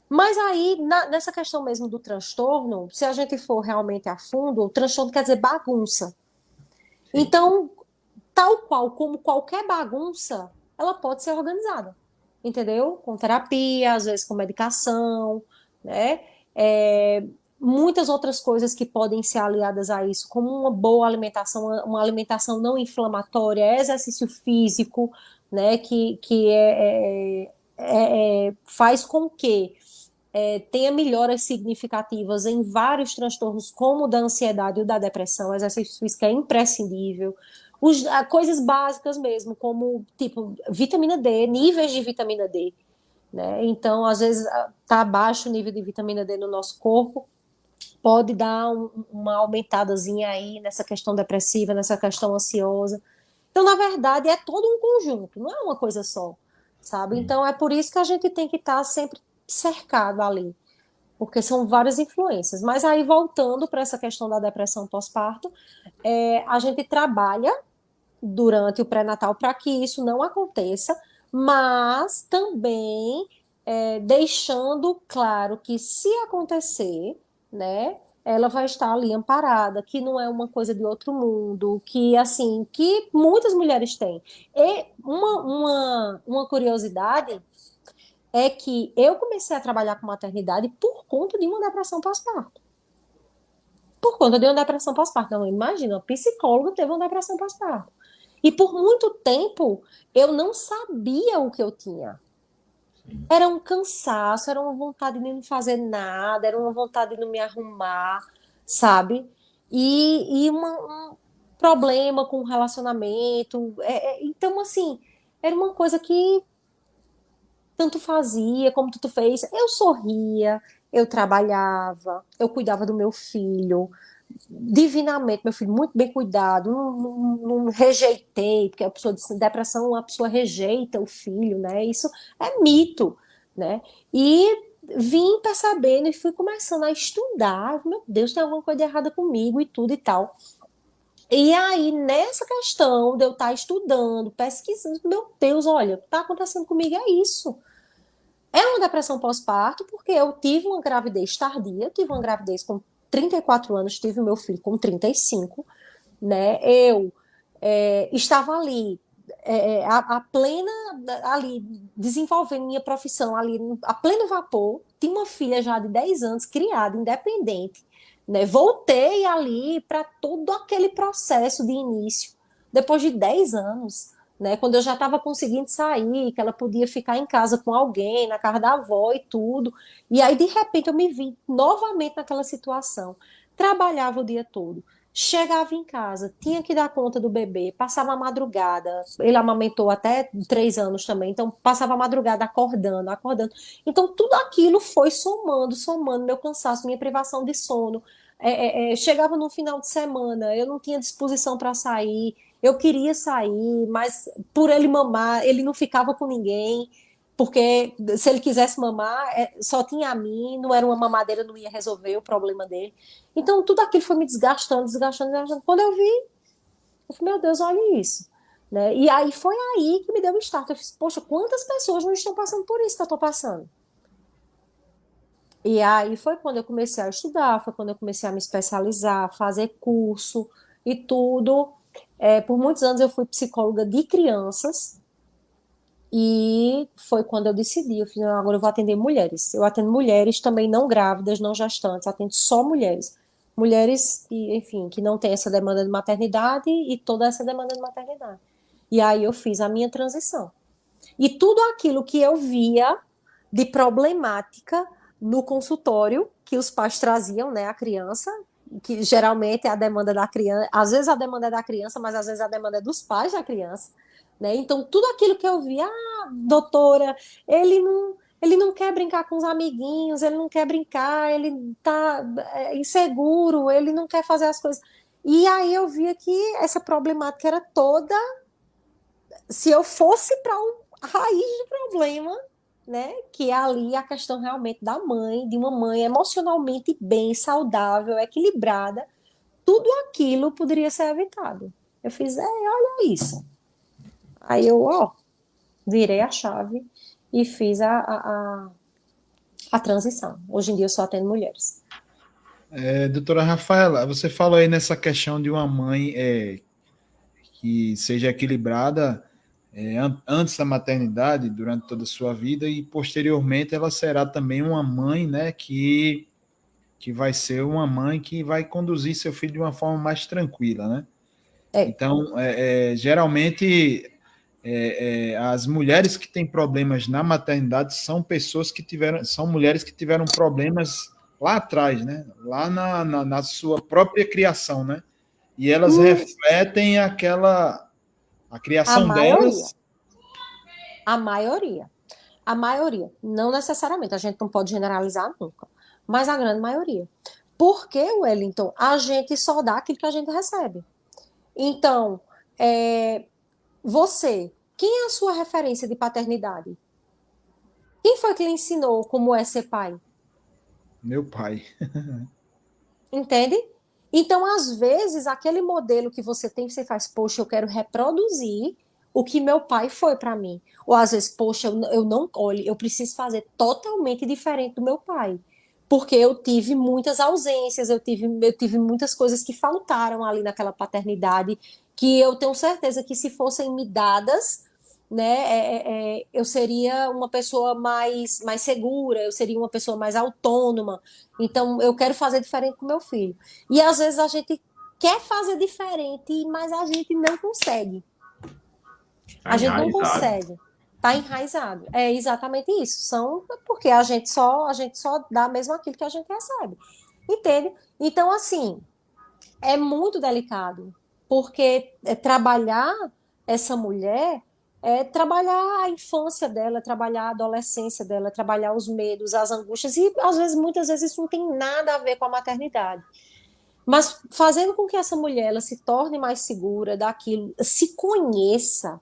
Mas aí, na, nessa questão mesmo do transtorno, se a gente for realmente a fundo, o transtorno quer dizer bagunça. Então, tal qual como qualquer bagunça, ela pode ser organizada, entendeu? Com terapia, às vezes com medicação, né? É, muitas outras coisas que podem ser aliadas a isso, como uma boa alimentação, uma alimentação não inflamatória, exercício físico, né? Que, que é, é, é, é faz com que é, tenha melhoras significativas em vários transtornos, como o da ansiedade e o da depressão, exercício físico é imprescindível. Os, coisas básicas mesmo, como tipo vitamina D, níveis de vitamina D. Né? Então, às vezes, está baixo o nível de vitamina D no nosso corpo, pode dar um, uma aumentadazinha aí nessa questão depressiva, nessa questão ansiosa. Então, na verdade, é todo um conjunto, não é uma coisa só, sabe? Então, é por isso que a gente tem que estar tá sempre cercado ali, porque são várias influências. Mas aí, voltando para essa questão da depressão pós-parto, é, a gente trabalha durante o pré-natal para que isso não aconteça, mas também é, deixando claro que se acontecer, né, ela vai estar ali amparada, que não é uma coisa de outro mundo, que assim, que muitas mulheres têm. E uma, uma, uma curiosidade é que eu comecei a trabalhar com maternidade por conta de uma depressão pós-parto. Por conta de uma depressão pós-parto. Então, imagina, uma psicóloga teve uma depressão pós-parto. E por muito tempo eu não sabia o que eu tinha. Era um cansaço, era uma vontade de não fazer nada, era uma vontade de não me arrumar, sabe? E, e uma, um problema com o relacionamento. É, é, então, assim, era uma coisa que tanto fazia como tu fez. Eu sorria, eu trabalhava, eu cuidava do meu filho divinamente, meu filho, muito bem cuidado, não, não, não, rejeitei, porque a pessoa de depressão, a pessoa rejeita o filho, né? Isso é mito, né? E vim percebendo e fui começando a estudar, meu Deus, tem alguma coisa errada comigo e tudo e tal. E aí, nessa questão de eu estar estudando, pesquisando, meu Deus, olha, o que está acontecendo comigo é isso. É uma depressão pós-parto, porque eu tive uma gravidez tardia, tive uma gravidez com 34 anos, tive meu filho com 35, né? Eu é, estava ali é, a, a, plena ali desenvolvendo minha profissão ali a pleno vapor, tinha uma filha já de 10 anos, criada, independente, né? Voltei ali para todo aquele processo de início, depois de 10 anos, né? Quando eu já estava conseguindo sair, que ela podia ficar em casa com alguém, na casa da avó e tudo. E aí, de repente, eu me vi novamente naquela situação. Trabalhava o dia todo, chegava em casa, tinha que dar conta do bebê, passava a madrugada. Ele amamentou até três anos também, então passava a madrugada acordando, acordando. Então, tudo aquilo foi somando, somando meu cansaço, minha privação de sono. É, é, é, chegava no final de semana, eu não tinha disposição para sair eu queria sair, mas por ele mamar, ele não ficava com ninguém, porque se ele quisesse mamar, é, só tinha a mim, não era uma mamadeira, não ia resolver o problema dele. Então, tudo aquilo foi me desgastando, desgastando, desgastando. Quando eu vi, eu falei, meu Deus, olha isso. Né? E aí foi aí que me deu o um start. Eu fiz, poxa, quantas pessoas não estão passando por isso que eu estou passando? E aí foi quando eu comecei a estudar, foi quando eu comecei a me especializar, fazer curso e tudo. É, por muitos anos eu fui psicóloga de crianças e foi quando eu decidi, eu fiz, agora eu vou atender mulheres. Eu atendo mulheres também não grávidas, não gestantes, atendo só mulheres. Mulheres, que, enfim, que não têm essa demanda de maternidade e toda essa demanda de maternidade. E aí eu fiz a minha transição. E tudo aquilo que eu via de problemática no consultório que os pais traziam, né, a criança, que geralmente é a demanda da criança, às vezes a demanda é da criança, mas às vezes a demanda é dos pais da criança, né? Então tudo aquilo que eu vi, ah, doutora, ele não, ele não quer brincar com os amiguinhos, ele não quer brincar, ele tá é, inseguro, ele não quer fazer as coisas. E aí eu via que essa problemática era toda se eu fosse para um raiz do problema, né? Que é ali a questão realmente da mãe, de uma mãe emocionalmente bem, saudável, equilibrada, tudo aquilo poderia ser evitado. Eu fiz, é, olha isso. Aí eu, ó, virei a chave e fiz a, a, a, a transição. Hoje em dia eu só atendo mulheres. É, doutora Rafaela, você falou aí nessa questão de uma mãe é, que seja equilibrada é, antes da maternidade, durante toda a sua vida, e posteriormente ela será também uma mãe, né, que, que vai ser uma mãe que vai conduzir seu filho de uma forma mais tranquila, né? É. Então, é, é geralmente, é, é, as mulheres que têm problemas na maternidade são pessoas que tiveram, são mulheres que tiveram problemas lá atrás, né? Lá na, na, na sua própria criação, né? E elas refletem aquela a criação a delas. A maioria. A maioria. Não necessariamente, a gente não pode generalizar nunca. Mas a grande maioria. Porque, Wellington, a gente só dá aquilo que a gente recebe. Então, é, você, quem é a sua referência de paternidade? Quem foi que lhe ensinou como é ser pai? Meu pai. Entende? Então, às vezes, aquele modelo que você tem, você faz, poxa, eu quero reproduzir o que meu pai foi para mim. Ou às vezes, poxa, eu, eu não, olhe, eu preciso fazer totalmente diferente do meu pai. Porque eu tive muitas ausências, eu tive, eu tive muitas coisas que faltaram ali naquela paternidade, que eu tenho certeza que se fossem me dadas, né, é, é, é, eu seria uma pessoa mais, mais segura, eu seria uma pessoa mais autônoma. Então, eu quero fazer diferente com meu filho. E às vezes a gente quer fazer diferente, mas a gente não consegue. Tá a gente não consegue. Está enraizado. É exatamente isso. São porque a gente só a gente só dá mesmo aquilo que a gente recebe. Entende? Então, assim, é muito delicado, porque é trabalhar essa mulher é trabalhar a infância dela, trabalhar a adolescência dela, trabalhar os medos, as angústias, e às vezes, muitas vezes, isso não tem nada a ver com a maternidade. Mas fazendo com que essa mulher ela se torne mais segura daquilo, se conheça,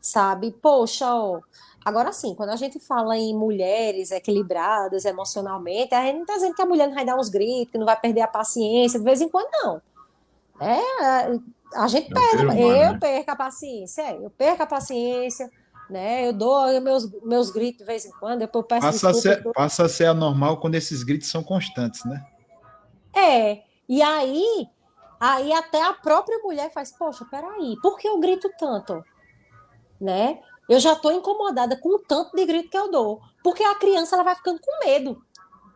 sabe? Poxa, ó, agora sim, quando a gente fala em mulheres equilibradas emocionalmente, a gente não está dizendo que a mulher não vai dar uns gritos, que não vai perder a paciência, de vez em quando não. É, a gente é perde, humano, eu né? perco a paciência, é, eu perco a paciência, né? Eu dou meus, meus gritos de vez em quando, depois eu peço passa desculpa, a ser, eu... Passa a ser anormal quando esses gritos são constantes, né? É, e aí, aí até a própria mulher faz, poxa, peraí, por que eu grito tanto? Né? Eu já estou incomodada com o tanto de grito que eu dou, porque a criança ela vai ficando com medo.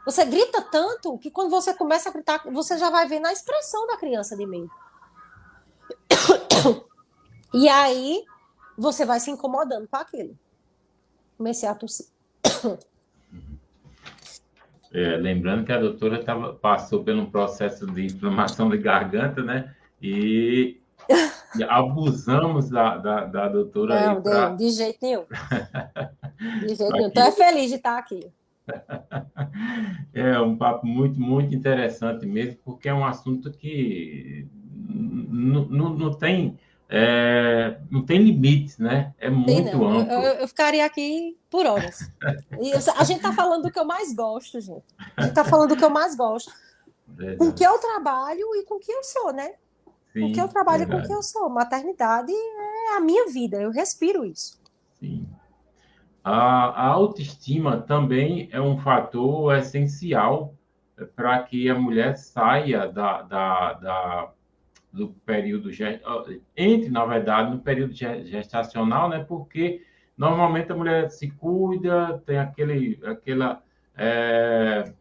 Você grita tanto que quando você começa a gritar, você já vai ver na expressão da criança de medo. E aí você vai se incomodando com aquilo. Comecei a tossir. É, lembrando que a doutora tava, passou por um processo de inflamação de garganta, né? E, e abusamos da, da, da doutora. Não, pra... de jeito nenhum. De jeito nenhum. Estou feliz de estar aqui. É um papo muito, muito interessante mesmo, porque é um assunto que não tem é, não tem limites, né? É muito não. amplo. Eu, eu, ficaria aqui por horas. E a gente está falando do que eu mais gosto, gente. A gente está falando do que eu mais gosto. Verdade. Com que eu trabalho e com que eu sou, né? Sim, com que eu trabalho verdade. e com que eu sou. Maternidade é a minha vida, eu respiro isso. Sim. A, a autoestima também é um fator essencial para que a mulher saia da, da, da do período entre na verdade no período gestacional, né? Porque normalmente a mulher se cuida, tem aquele aquela é,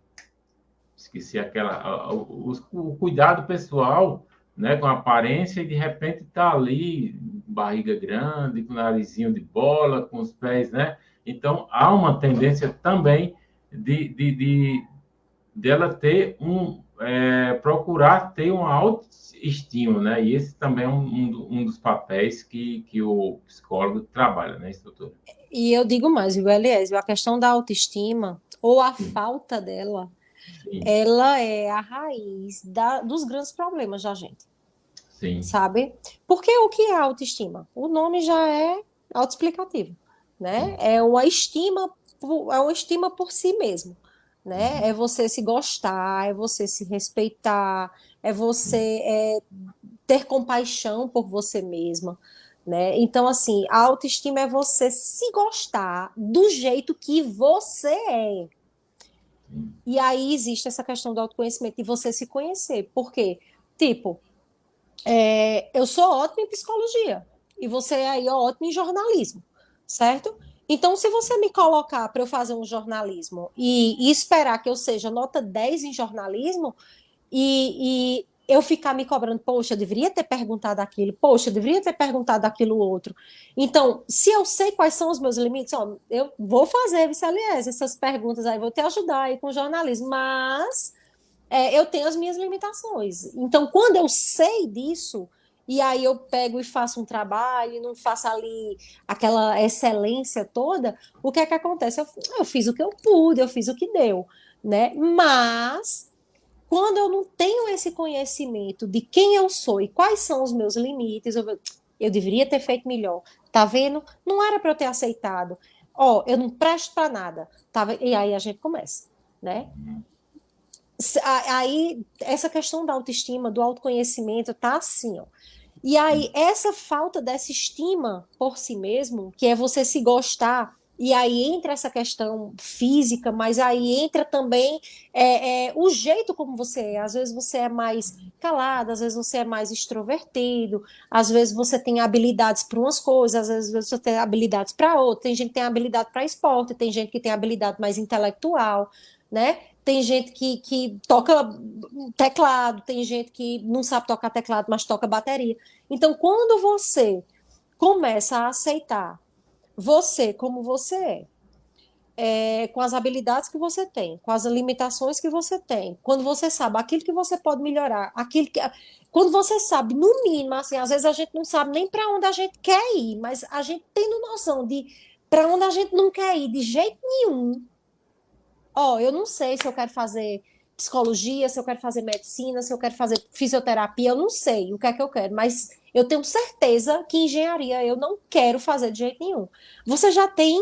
esqueci aquela o, o, cuidado pessoal, né? Com a aparência e de repente tá ali barriga grande, com narizinho de bola, com os pés, né? Então há uma tendência também de, de, de dela ter um é, procurar ter uma autoestima, né? E esse também é um, um, dos papéis que, que o psicólogo trabalha, né, doutora? E eu digo mais, o Eliésio, a questão da autoestima, ou a Sim. falta dela, Sim. ela é a raiz da, dos grandes problemas da gente. Sim. Sabe? Porque o que é autoestima? O nome já é autoexplicativo, né? É uma estima, é uma estima por si mesmo né? Uhum. É você se gostar, é você se respeitar, é você é, ter compaixão por você mesma, né? Então, assim, a autoestima é você se gostar do jeito que você é. E aí existe essa questão do autoconhecimento, de você se conhecer. Por quê? Tipo, é, eu sou ótima em psicologia, e você aí é ótimo em jornalismo, certo? Então, se você me colocar para eu fazer um jornalismo e, e, esperar que eu seja nota 10 em jornalismo e, e, eu ficar me cobrando, poxa, eu deveria ter perguntado aquilo, poxa, eu deveria ter perguntado aquilo outro. Então, se eu sei quais são os meus limites, ó, eu vou fazer, aliás, essas perguntas aí, vou te ajudar aí com o jornalismo, mas é, eu tenho as minhas limitações. Então, quando eu sei disso, e aí eu pego e faço um trabalho não faço ali aquela excelência toda, o que é que acontece? Eu, eu fiz o que eu pude, eu fiz o que deu, né? Mas quando eu não tenho esse conhecimento de quem eu sou e quais são os meus limites, eu, eu deveria ter feito melhor. Tá vendo? Não era para eu ter aceitado. Ó, oh, eu não presto para nada. Tava... E aí a gente começa, né? Aí essa questão da autoestima, do autoconhecimento, tá assim, ó. E aí, essa falta dessa estima por si mesmo, que é você se gostar, e aí entra essa questão física, mas aí entra também é, é, o jeito como você é. Às vezes você é mais calado, às vezes você é mais extrovertido, às vezes você tem habilidades para umas coisas, às vezes você tem habilidades para outras. Tem gente que tem habilidade para esporte, tem gente que tem habilidade mais intelectual, né? Tem gente que, que toca teclado, tem gente que não sabe tocar teclado, mas toca bateria. Então, quando você começa a aceitar você como você é, é, com as habilidades que você tem, com as limitações que você tem, quando você sabe aquilo que você pode melhorar, aquilo que. Quando você sabe, no mínimo, assim, às vezes a gente não sabe nem para onde a gente quer ir, mas a gente tem noção de para onde a gente não quer ir de jeito nenhum. Ó, oh, eu não sei se eu quero fazer psicologia, se eu quero fazer medicina, se eu quero fazer fisioterapia, eu não sei o que é que eu quero, mas eu tenho certeza que engenharia eu não quero fazer de jeito nenhum. Você já tem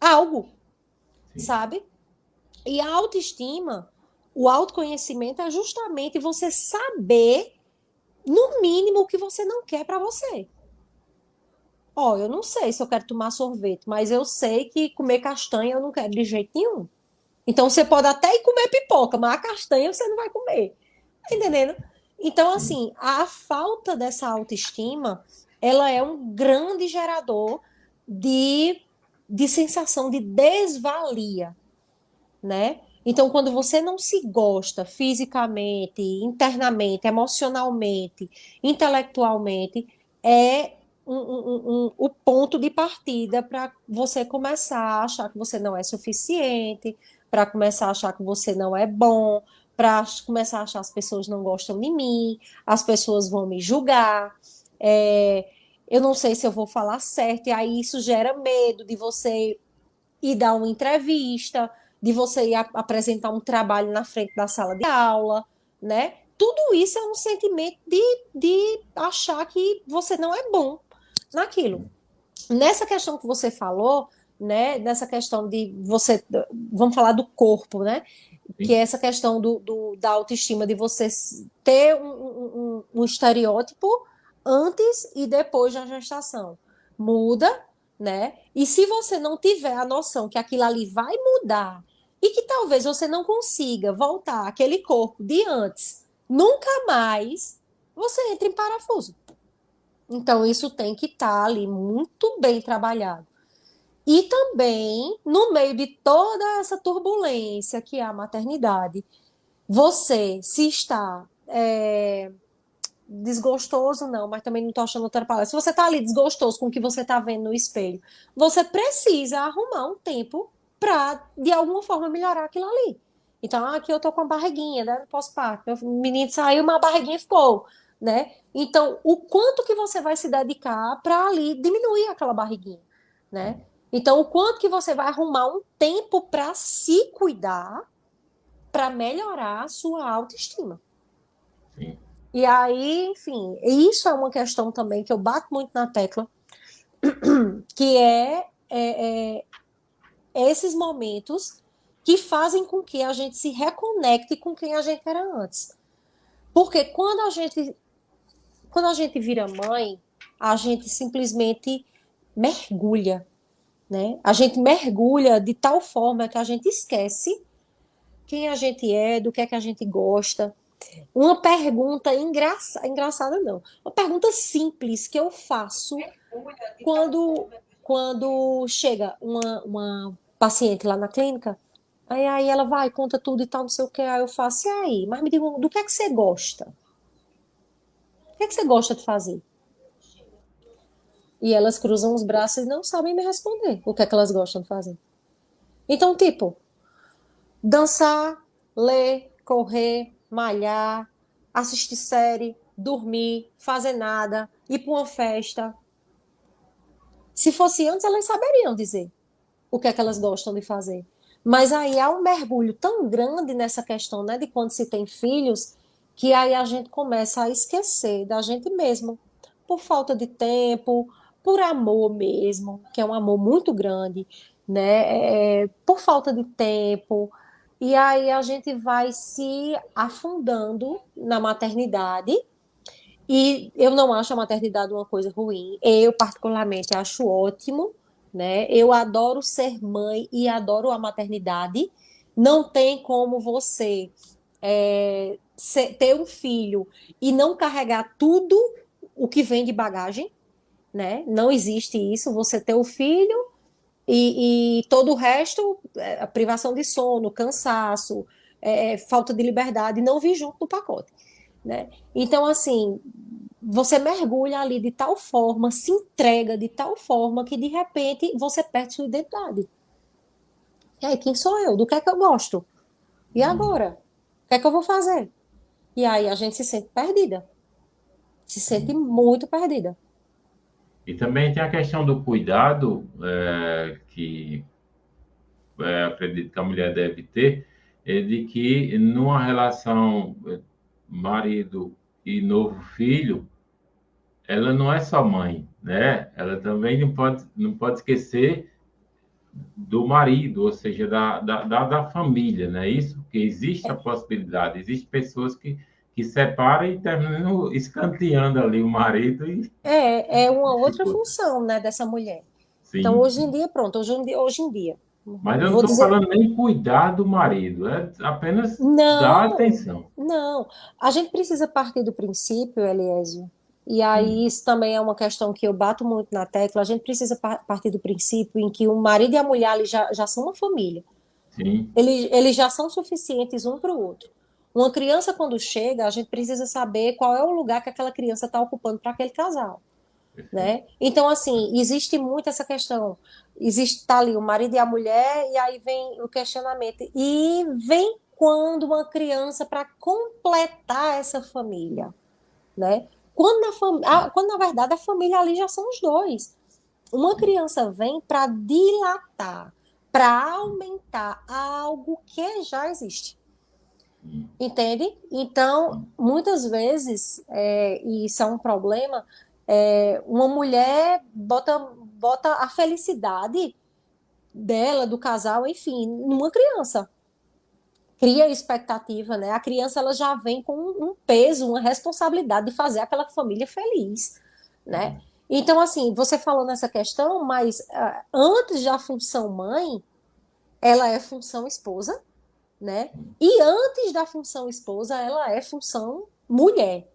algo, Sim. sabe? E a autoestima, o autoconhecimento é justamente você saber, no mínimo, o que você não quer para você. Ó, eu não sei se eu quero tomar sorvete, mas eu sei que comer castanha eu não quero de jeito nenhum. Então você pode até ir comer pipoca, mas a castanha você não vai comer. Tá entendendo? Então, assim, a falta dessa autoestima, ela é um grande gerador de, de sensação de desvalia, né? Então, quando você não se gosta fisicamente, internamente, emocionalmente, intelectualmente, é um, um, um, o ponto de partida para você começar a achar que você não é suficiente, para começar a achar que você não é bom, para começar a achar as pessoas não gostam de mim, as pessoas vão me julgar, é, eu não sei se eu vou falar certo, e aí isso gera medo de você ir dar uma entrevista, de você ir apresentar um trabalho na frente da sala de aula, né? Tudo isso é um sentimento de, de achar que você não é bom naquilo. Nessa questão que você falou, né? Nessa questão de você, vamos falar do corpo, né? que é essa questão do, do, da autoestima, de você ter um, um, um, estereótipo antes e depois da gestação. Muda, né? E se você não tiver a noção que aquilo ali vai mudar e que talvez você não consiga voltar àquele corpo de antes, nunca mais, você entra em parafuso. Então, isso tem que estar tá ali muito bem trabalhado. E também, no meio de toda essa turbulência que é a maternidade, você se está é, desgostoso, não, mas também não estou achando outra palavra. Se você está ali desgostoso com o que você está vendo no espelho, você precisa arrumar um tempo para, de alguma forma, melhorar aquilo ali. Então, aqui eu tô com a barriguinha, né? Não posso parar. Meu menino saiu, uma barriguinha ficou, né? Então, o quanto que você vai se dedicar para ali diminuir aquela barriguinha, né? Então, o quanto que você vai arrumar um tempo para se cuidar, para melhorar a sua autoestima. Sim. E aí, enfim, isso é uma questão também que eu bato muito na tecla, que é, é, é esses momentos que fazem com que a gente se reconecte com quem a gente era antes. Porque quando a gente quando a gente vira mãe, a gente simplesmente mergulha né? A gente mergulha de tal forma que a gente esquece quem a gente é, do que é que a gente gosta. Uma pergunta engraçada, engraçada não, uma pergunta simples que eu faço quando, quando chega uma, uma paciente lá na clínica, aí, aí ela vai, conta tudo e tal, não sei o que, aí eu faço, e aí? Mas me diga, do que é que você gosta? O que é que você gosta de fazer? E elas cruzam os braços e não sabem me responder o que é que elas gostam de fazer. Então, tipo, dançar, ler, correr, malhar, assistir série, dormir, fazer nada, ir para uma festa. Se fosse antes, elas saberiam dizer o que é que elas gostam de fazer. Mas aí há um mergulho tão grande nessa questão, né, de quando se tem filhos, que aí a gente começa a esquecer da gente mesmo, por falta de tempo, por amor mesmo, que é um amor muito grande, né? É, por falta de tempo. E aí a gente vai se afundando na maternidade. E eu não acho a maternidade uma coisa ruim. Eu, particularmente, acho ótimo. Né? Eu adoro ser mãe e adoro a maternidade. Não tem como você é, ser, ter um filho e não carregar tudo o que vem de bagagem. Né? Não existe isso. Você ter o filho e, e todo o resto, é, a privação de sono, cansaço, é, falta de liberdade, não vi junto no pacote. Né? Então, assim, você mergulha ali de tal forma, se entrega de tal forma que de repente você perde sua identidade. E aí, quem sou eu? Do que é que eu gosto? E uhum. agora? O que é que eu vou fazer? E aí a gente se sente perdida. Se sente uhum. muito perdida. E também tem a questão do cuidado é, que é, acredito que a mulher deve ter, é de que numa relação é, marido e novo filho, ela não é só mãe, né? Ela também não pode, não pode esquecer do marido, ou seja, da, da, da família, né? Isso que existe a possibilidade, existem pessoas que que separa e termina escanteando ali o marido. E... É, é uma outra função né, dessa mulher. Sim. Então, hoje em dia, pronto, hoje em dia. Hoje em dia mas eu não estou dizer... falando nem cuidar do marido, é apenas não, dar atenção. Não, a gente precisa partir do princípio, Eliésio, e aí hum. isso também é uma questão que eu bato muito na tecla, a gente precisa partir do princípio em que o marido e a mulher já, já são uma família. Sim. Eles, eles já são suficientes um para o outro. Uma criança, quando chega, a gente precisa saber qual é o lugar que aquela criança está ocupando para aquele casal. Né? Então, assim, existe muito essa questão. Existe tá ali o marido e a mulher, e aí vem o questionamento. E vem quando uma criança para completar essa família, né? Quando na, fam... quando na verdade a família ali já são os dois. Uma criança vem para dilatar, para aumentar algo que já existe. Entende? Então, muitas vezes, é, e isso é um problema, é, uma mulher bota, bota a felicidade dela, do casal, enfim, numa criança. Cria expectativa, né? A criança ela já vem com um peso, uma responsabilidade de fazer aquela família feliz, né? Então, assim, você falou nessa questão, mas uh, antes da função mãe, ela é função esposa, né? E antes da função esposa, ela é função mulher.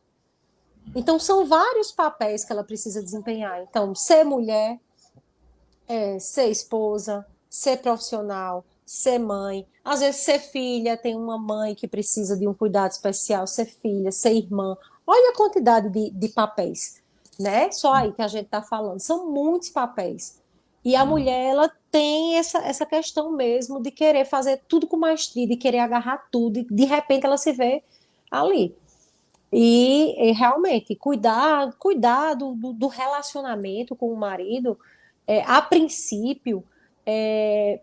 Então, são vários papéis que ela precisa desempenhar. Então, ser mulher, é, ser esposa, ser profissional, ser mãe. Às vezes, ser filha, tem uma mãe que precisa de um cuidado especial, ser filha, ser irmã. Olha a quantidade de, de papéis, né? Só aí que a gente está falando. São muitos papéis. E a mulher, ela tem essa, essa questão mesmo de querer fazer tudo com maestria, de querer agarrar tudo, e de repente ela se vê ali. E, e realmente, cuidar, cuidar do, do, relacionamento com o marido, é, a princípio, é,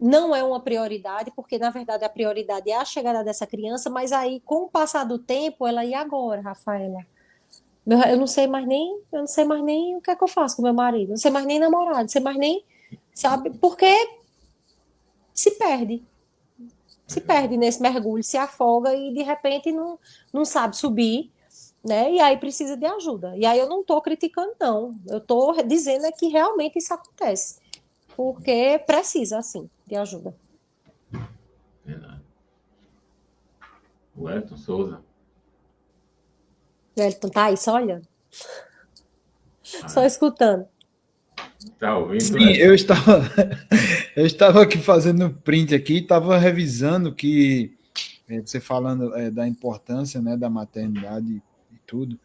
não é uma prioridade, porque na verdade a prioridade é a chegada dessa criança, mas aí, com o passar do tempo, ela, e agora, Rafaela? Eu não sei mais nem, eu não sei mais nem o que é que eu faço com meu marido, não sei mais nem namorado, não sei mais nem, sabe? Porque se perde. Se perde nesse mergulho, se afoga e de repente não, não sabe subir, né? E aí precisa de ajuda. E aí eu não estou criticando, não. Eu estou dizendo é que realmente isso acontece. Porque precisa, assim, de ajuda. Verdade. O Elton Souza. Elton tá aí só olhando. Ah. Só escutando. Tá ouvindo? Sim, né? eu estava, eu estava aqui fazendo print aqui, estava revisando que é, você falando é, da importância né, da maternidade e tudo.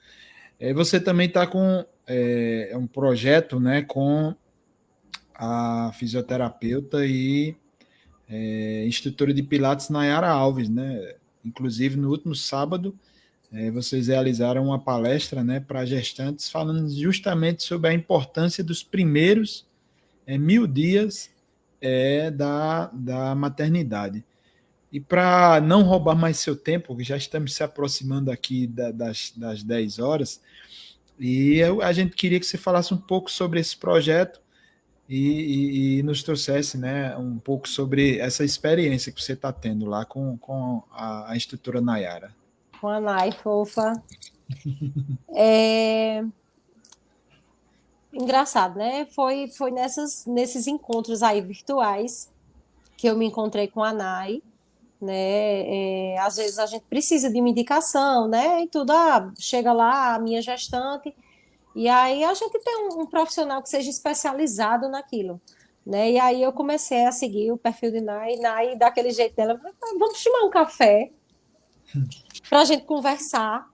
É, você também está com é, um projeto né, com a fisioterapeuta e é, instrutora de Pilates Nayara Alves, né? Inclusive, no último sábado, é, vocês realizaram uma palestra né, para gestantes falando justamente sobre a importância dos primeiros é, mil dias é, da, da maternidade. E para não roubar mais seu tempo, que já estamos se aproximando aqui da, das, das 10 horas, e eu, a gente queria que você falasse um pouco sobre esse projeto e, e, e, nos trouxesse né, um pouco sobre essa experiência que você está tendo lá com, com a, a instrutora Nayara. Com a Nay, fofa. é... Engraçado, né? Foi, foi nessas, nesses encontros aí virtuais que eu me encontrei com a Nay, né? É, às vezes a gente precisa de uma indicação, né? E tudo, ah, chega lá a minha gestante, e aí a gente tem um, um, profissional que seja especializado naquilo. Né? E aí eu comecei a seguir o perfil de Nai, Nai daquele jeito dela, vamos tomar um café para a gente conversar.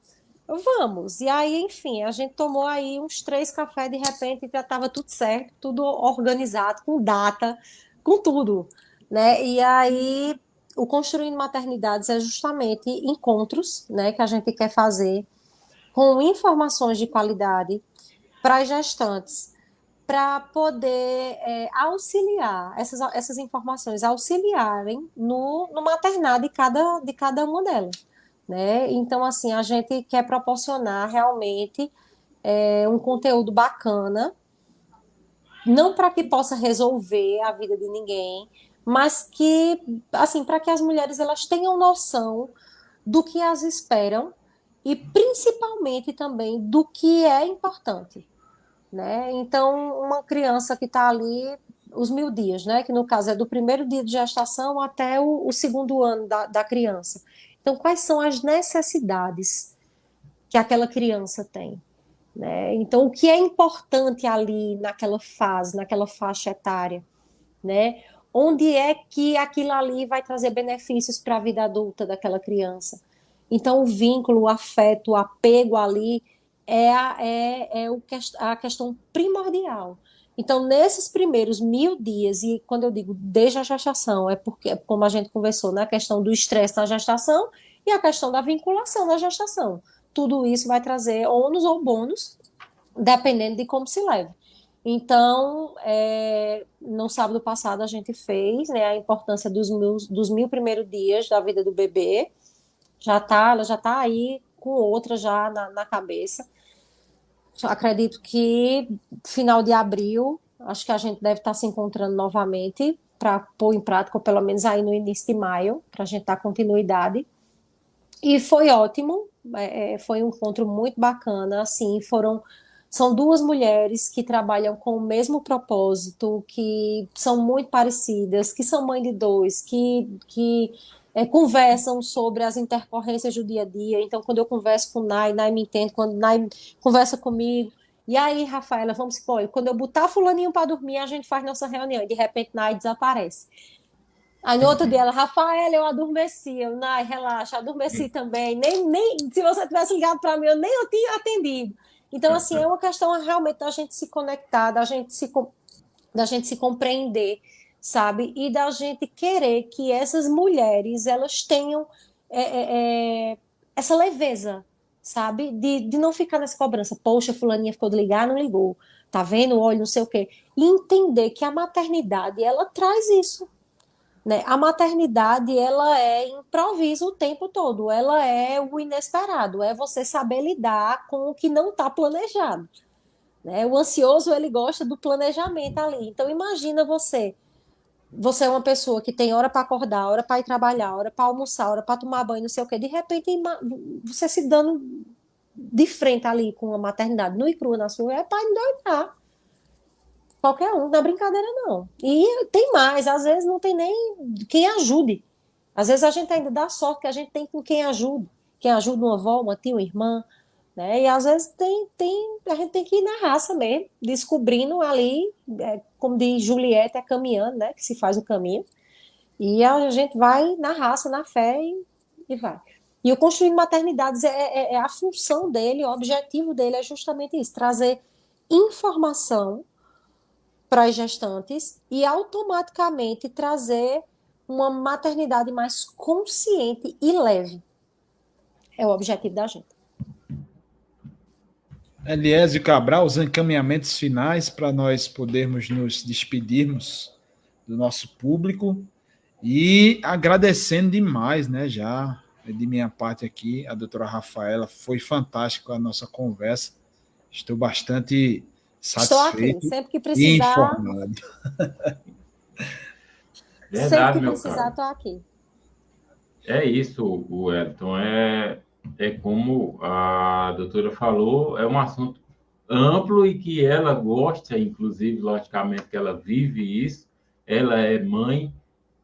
Vamos. E aí, enfim, a gente tomou aí uns três cafés, de repente já estava tudo certo, tudo organizado, com data, com tudo. Né? E aí, o Construindo Maternidades é justamente encontros né, que a gente quer fazer com informações de qualidade para as gestantes, para poder é, auxiliar essas, essas informações, auxiliarem no, no maternar de cada, de cada uma delas. Né? Então, assim, a gente quer proporcionar realmente é, um conteúdo bacana, não para que possa resolver a vida de ninguém, mas que, assim, para que as mulheres elas tenham noção do que as esperam e principalmente também do que é importante. Né? Então, uma criança que está ali os mil dias, né? que no caso é do primeiro dia de gestação até o, o segundo ano da, da criança. Então, quais são as necessidades que aquela criança tem? Né? Então, o que é importante ali naquela fase, naquela faixa etária? Né? Onde é que aquilo ali vai trazer benefícios para a vida adulta daquela criança? Então, o vínculo, o afeto, o apego ali é a, é, é o, a questão primordial. Então, nesses primeiros mil dias, e quando eu digo desde a gestação, é porque, como a gente conversou, na né, questão do estresse na gestação e a questão da vinculação na gestação. Tudo isso vai trazer ônus ou bônus, dependendo de como se leve. Então, é, no sábado passado, a gente fez né, a importância dos, dos mil primeiros dias da vida do bebê. Já tá, ela já está aí com outra já na, na cabeça. Acredito que final de abril, acho que a gente deve estar se encontrando novamente para pôr em prática, ou pelo menos aí no início de maio, para a gente dar continuidade. E foi ótimo, é, é, foi um encontro muito bacana, assim, foram são duas mulheres que trabalham com o mesmo propósito, que são muito parecidas, que são mãe de dois, que, que é, conversam sobre as intercorrências do dia a dia. Então, quando eu converso com Nai, Nai me entende, quando Nai conversa comigo. E aí, Rafaela, vamos supor, quando eu botar fulaninho para dormir, a gente faz nossa reunião. E de repente, Nai desaparece. Aí no outro dia ela, Rafaela, eu adormeci. Eu, Nai, relaxa, adormeci também. Nem, nem se você tivesse ligado para mim, eu nem eu tinha atendido. Então, assim, é uma questão realmente da gente se conectar, da gente se, da gente se compreender sabe? E da gente querer que essas mulheres elas tenham é, é, é, essa leveza, sabe? De, de não ficar nessa cobrança. Poxa, fulaninha ficou de ligar, não ligou. Tá vendo? Olha, não sei o quê. E entender que a maternidade, ela traz isso. Né? A maternidade, ela é improviso o tempo todo. Ela é o inesperado. É você saber lidar com o que não está planejado. Né? O ansioso, ele gosta do planejamento ali. Então, imagina você você é uma pessoa que tem hora para acordar, hora para ir trabalhar, hora para almoçar, hora para tomar banho, não sei o quê. De repente, você se dando de frente ali com a maternidade nua e crua na sua, é para endoidar. Qualquer um, não é brincadeira não. E tem mais, às vezes não tem nem quem ajude. Às vezes a gente ainda dá sorte que a gente tem com quem ajude. Quem ajuda uma avó, uma tia, uma irmã, né? E às vezes tem, tem, a gente tem que ir na raça mesmo, descobrindo ali, é, como diz Juliette, é caminhando, né? Que se faz o caminho. E a gente vai na raça, na fé e, e vai. E o Construindo Maternidades é, é, é, a função dele, o objetivo dele é justamente isso: trazer informação para as gestantes e automaticamente trazer uma maternidade mais consciente e leve. É o objetivo da gente. Eliésio Cabral, os encaminhamentos finais para nós podermos nos despedirmos do nosso público e agradecendo demais, né, já de minha parte aqui, a doutora Rafaela, foi fantástico a nossa conversa. Estou bastante Estou aqui, sempre que precisar. informado. Verdade, sempre que precisar, estou aqui. É isso, Wellington. É, é como a doutora falou, é um assunto amplo e que ela gosta, inclusive, logicamente, que ela vive isso. Ela é mãe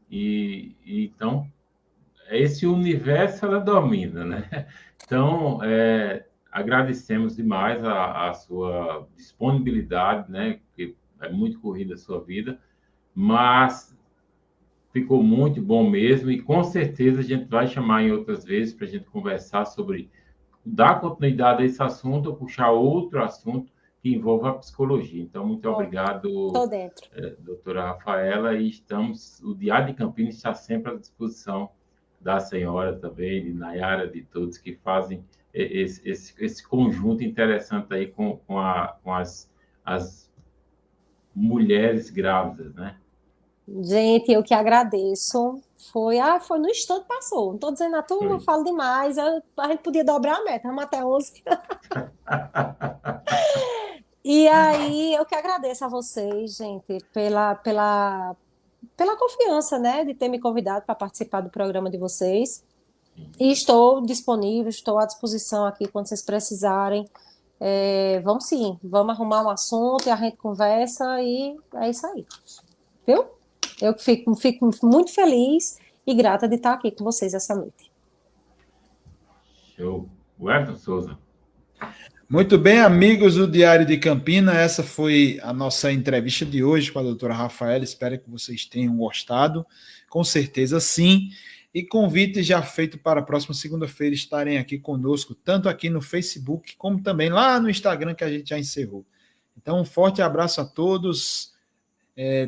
e, e então esse universo ela domina, né? Então, é, agradecemos demais a, a, sua disponibilidade, né? Porque é muito corrida a sua vida, mas ficou muito bom mesmo e com certeza a gente vai chamar em outras vezes para a gente conversar sobre dar continuidade a esse assunto ou puxar outro assunto que envolva a psicologia. Então, muito obrigado, eh, doutora Rafaela, e estamos, o Diário de Campinas está sempre à disposição da senhora também, de Nayara, de todos que fazem esse, esse, esse conjunto interessante aí com, com, a, com as, as mulheres grávidas, né? Gente, eu que agradeço. Foi, ah, foi no instante passou. Não estou dizendo a turma, eu falo demais. Eu, a gente podia dobrar a meta, vamos até 11. e aí, eu que agradeço a vocês, gente, pela, pela, pela confiança, né, de ter me convidado para participar do programa de vocês. E estou disponível, estou à disposição aqui quando vocês precisarem. É, vamos sim, vamos arrumar um assunto e a gente conversa e é isso aí. Viu? Eu fico, fico muito feliz e grata de estar aqui com vocês essa noite. Show. Wellington Souza. Muito bem, amigos do Diário de Campina, essa foi a nossa entrevista de hoje com a doutora Rafaela. Espero que vocês tenham gostado. Com certeza sim. E convite já feito para a próxima segunda-feira estarem aqui conosco, tanto aqui no Facebook, como também lá no Instagram, que a gente já encerrou. Então, um forte abraço a todos. É,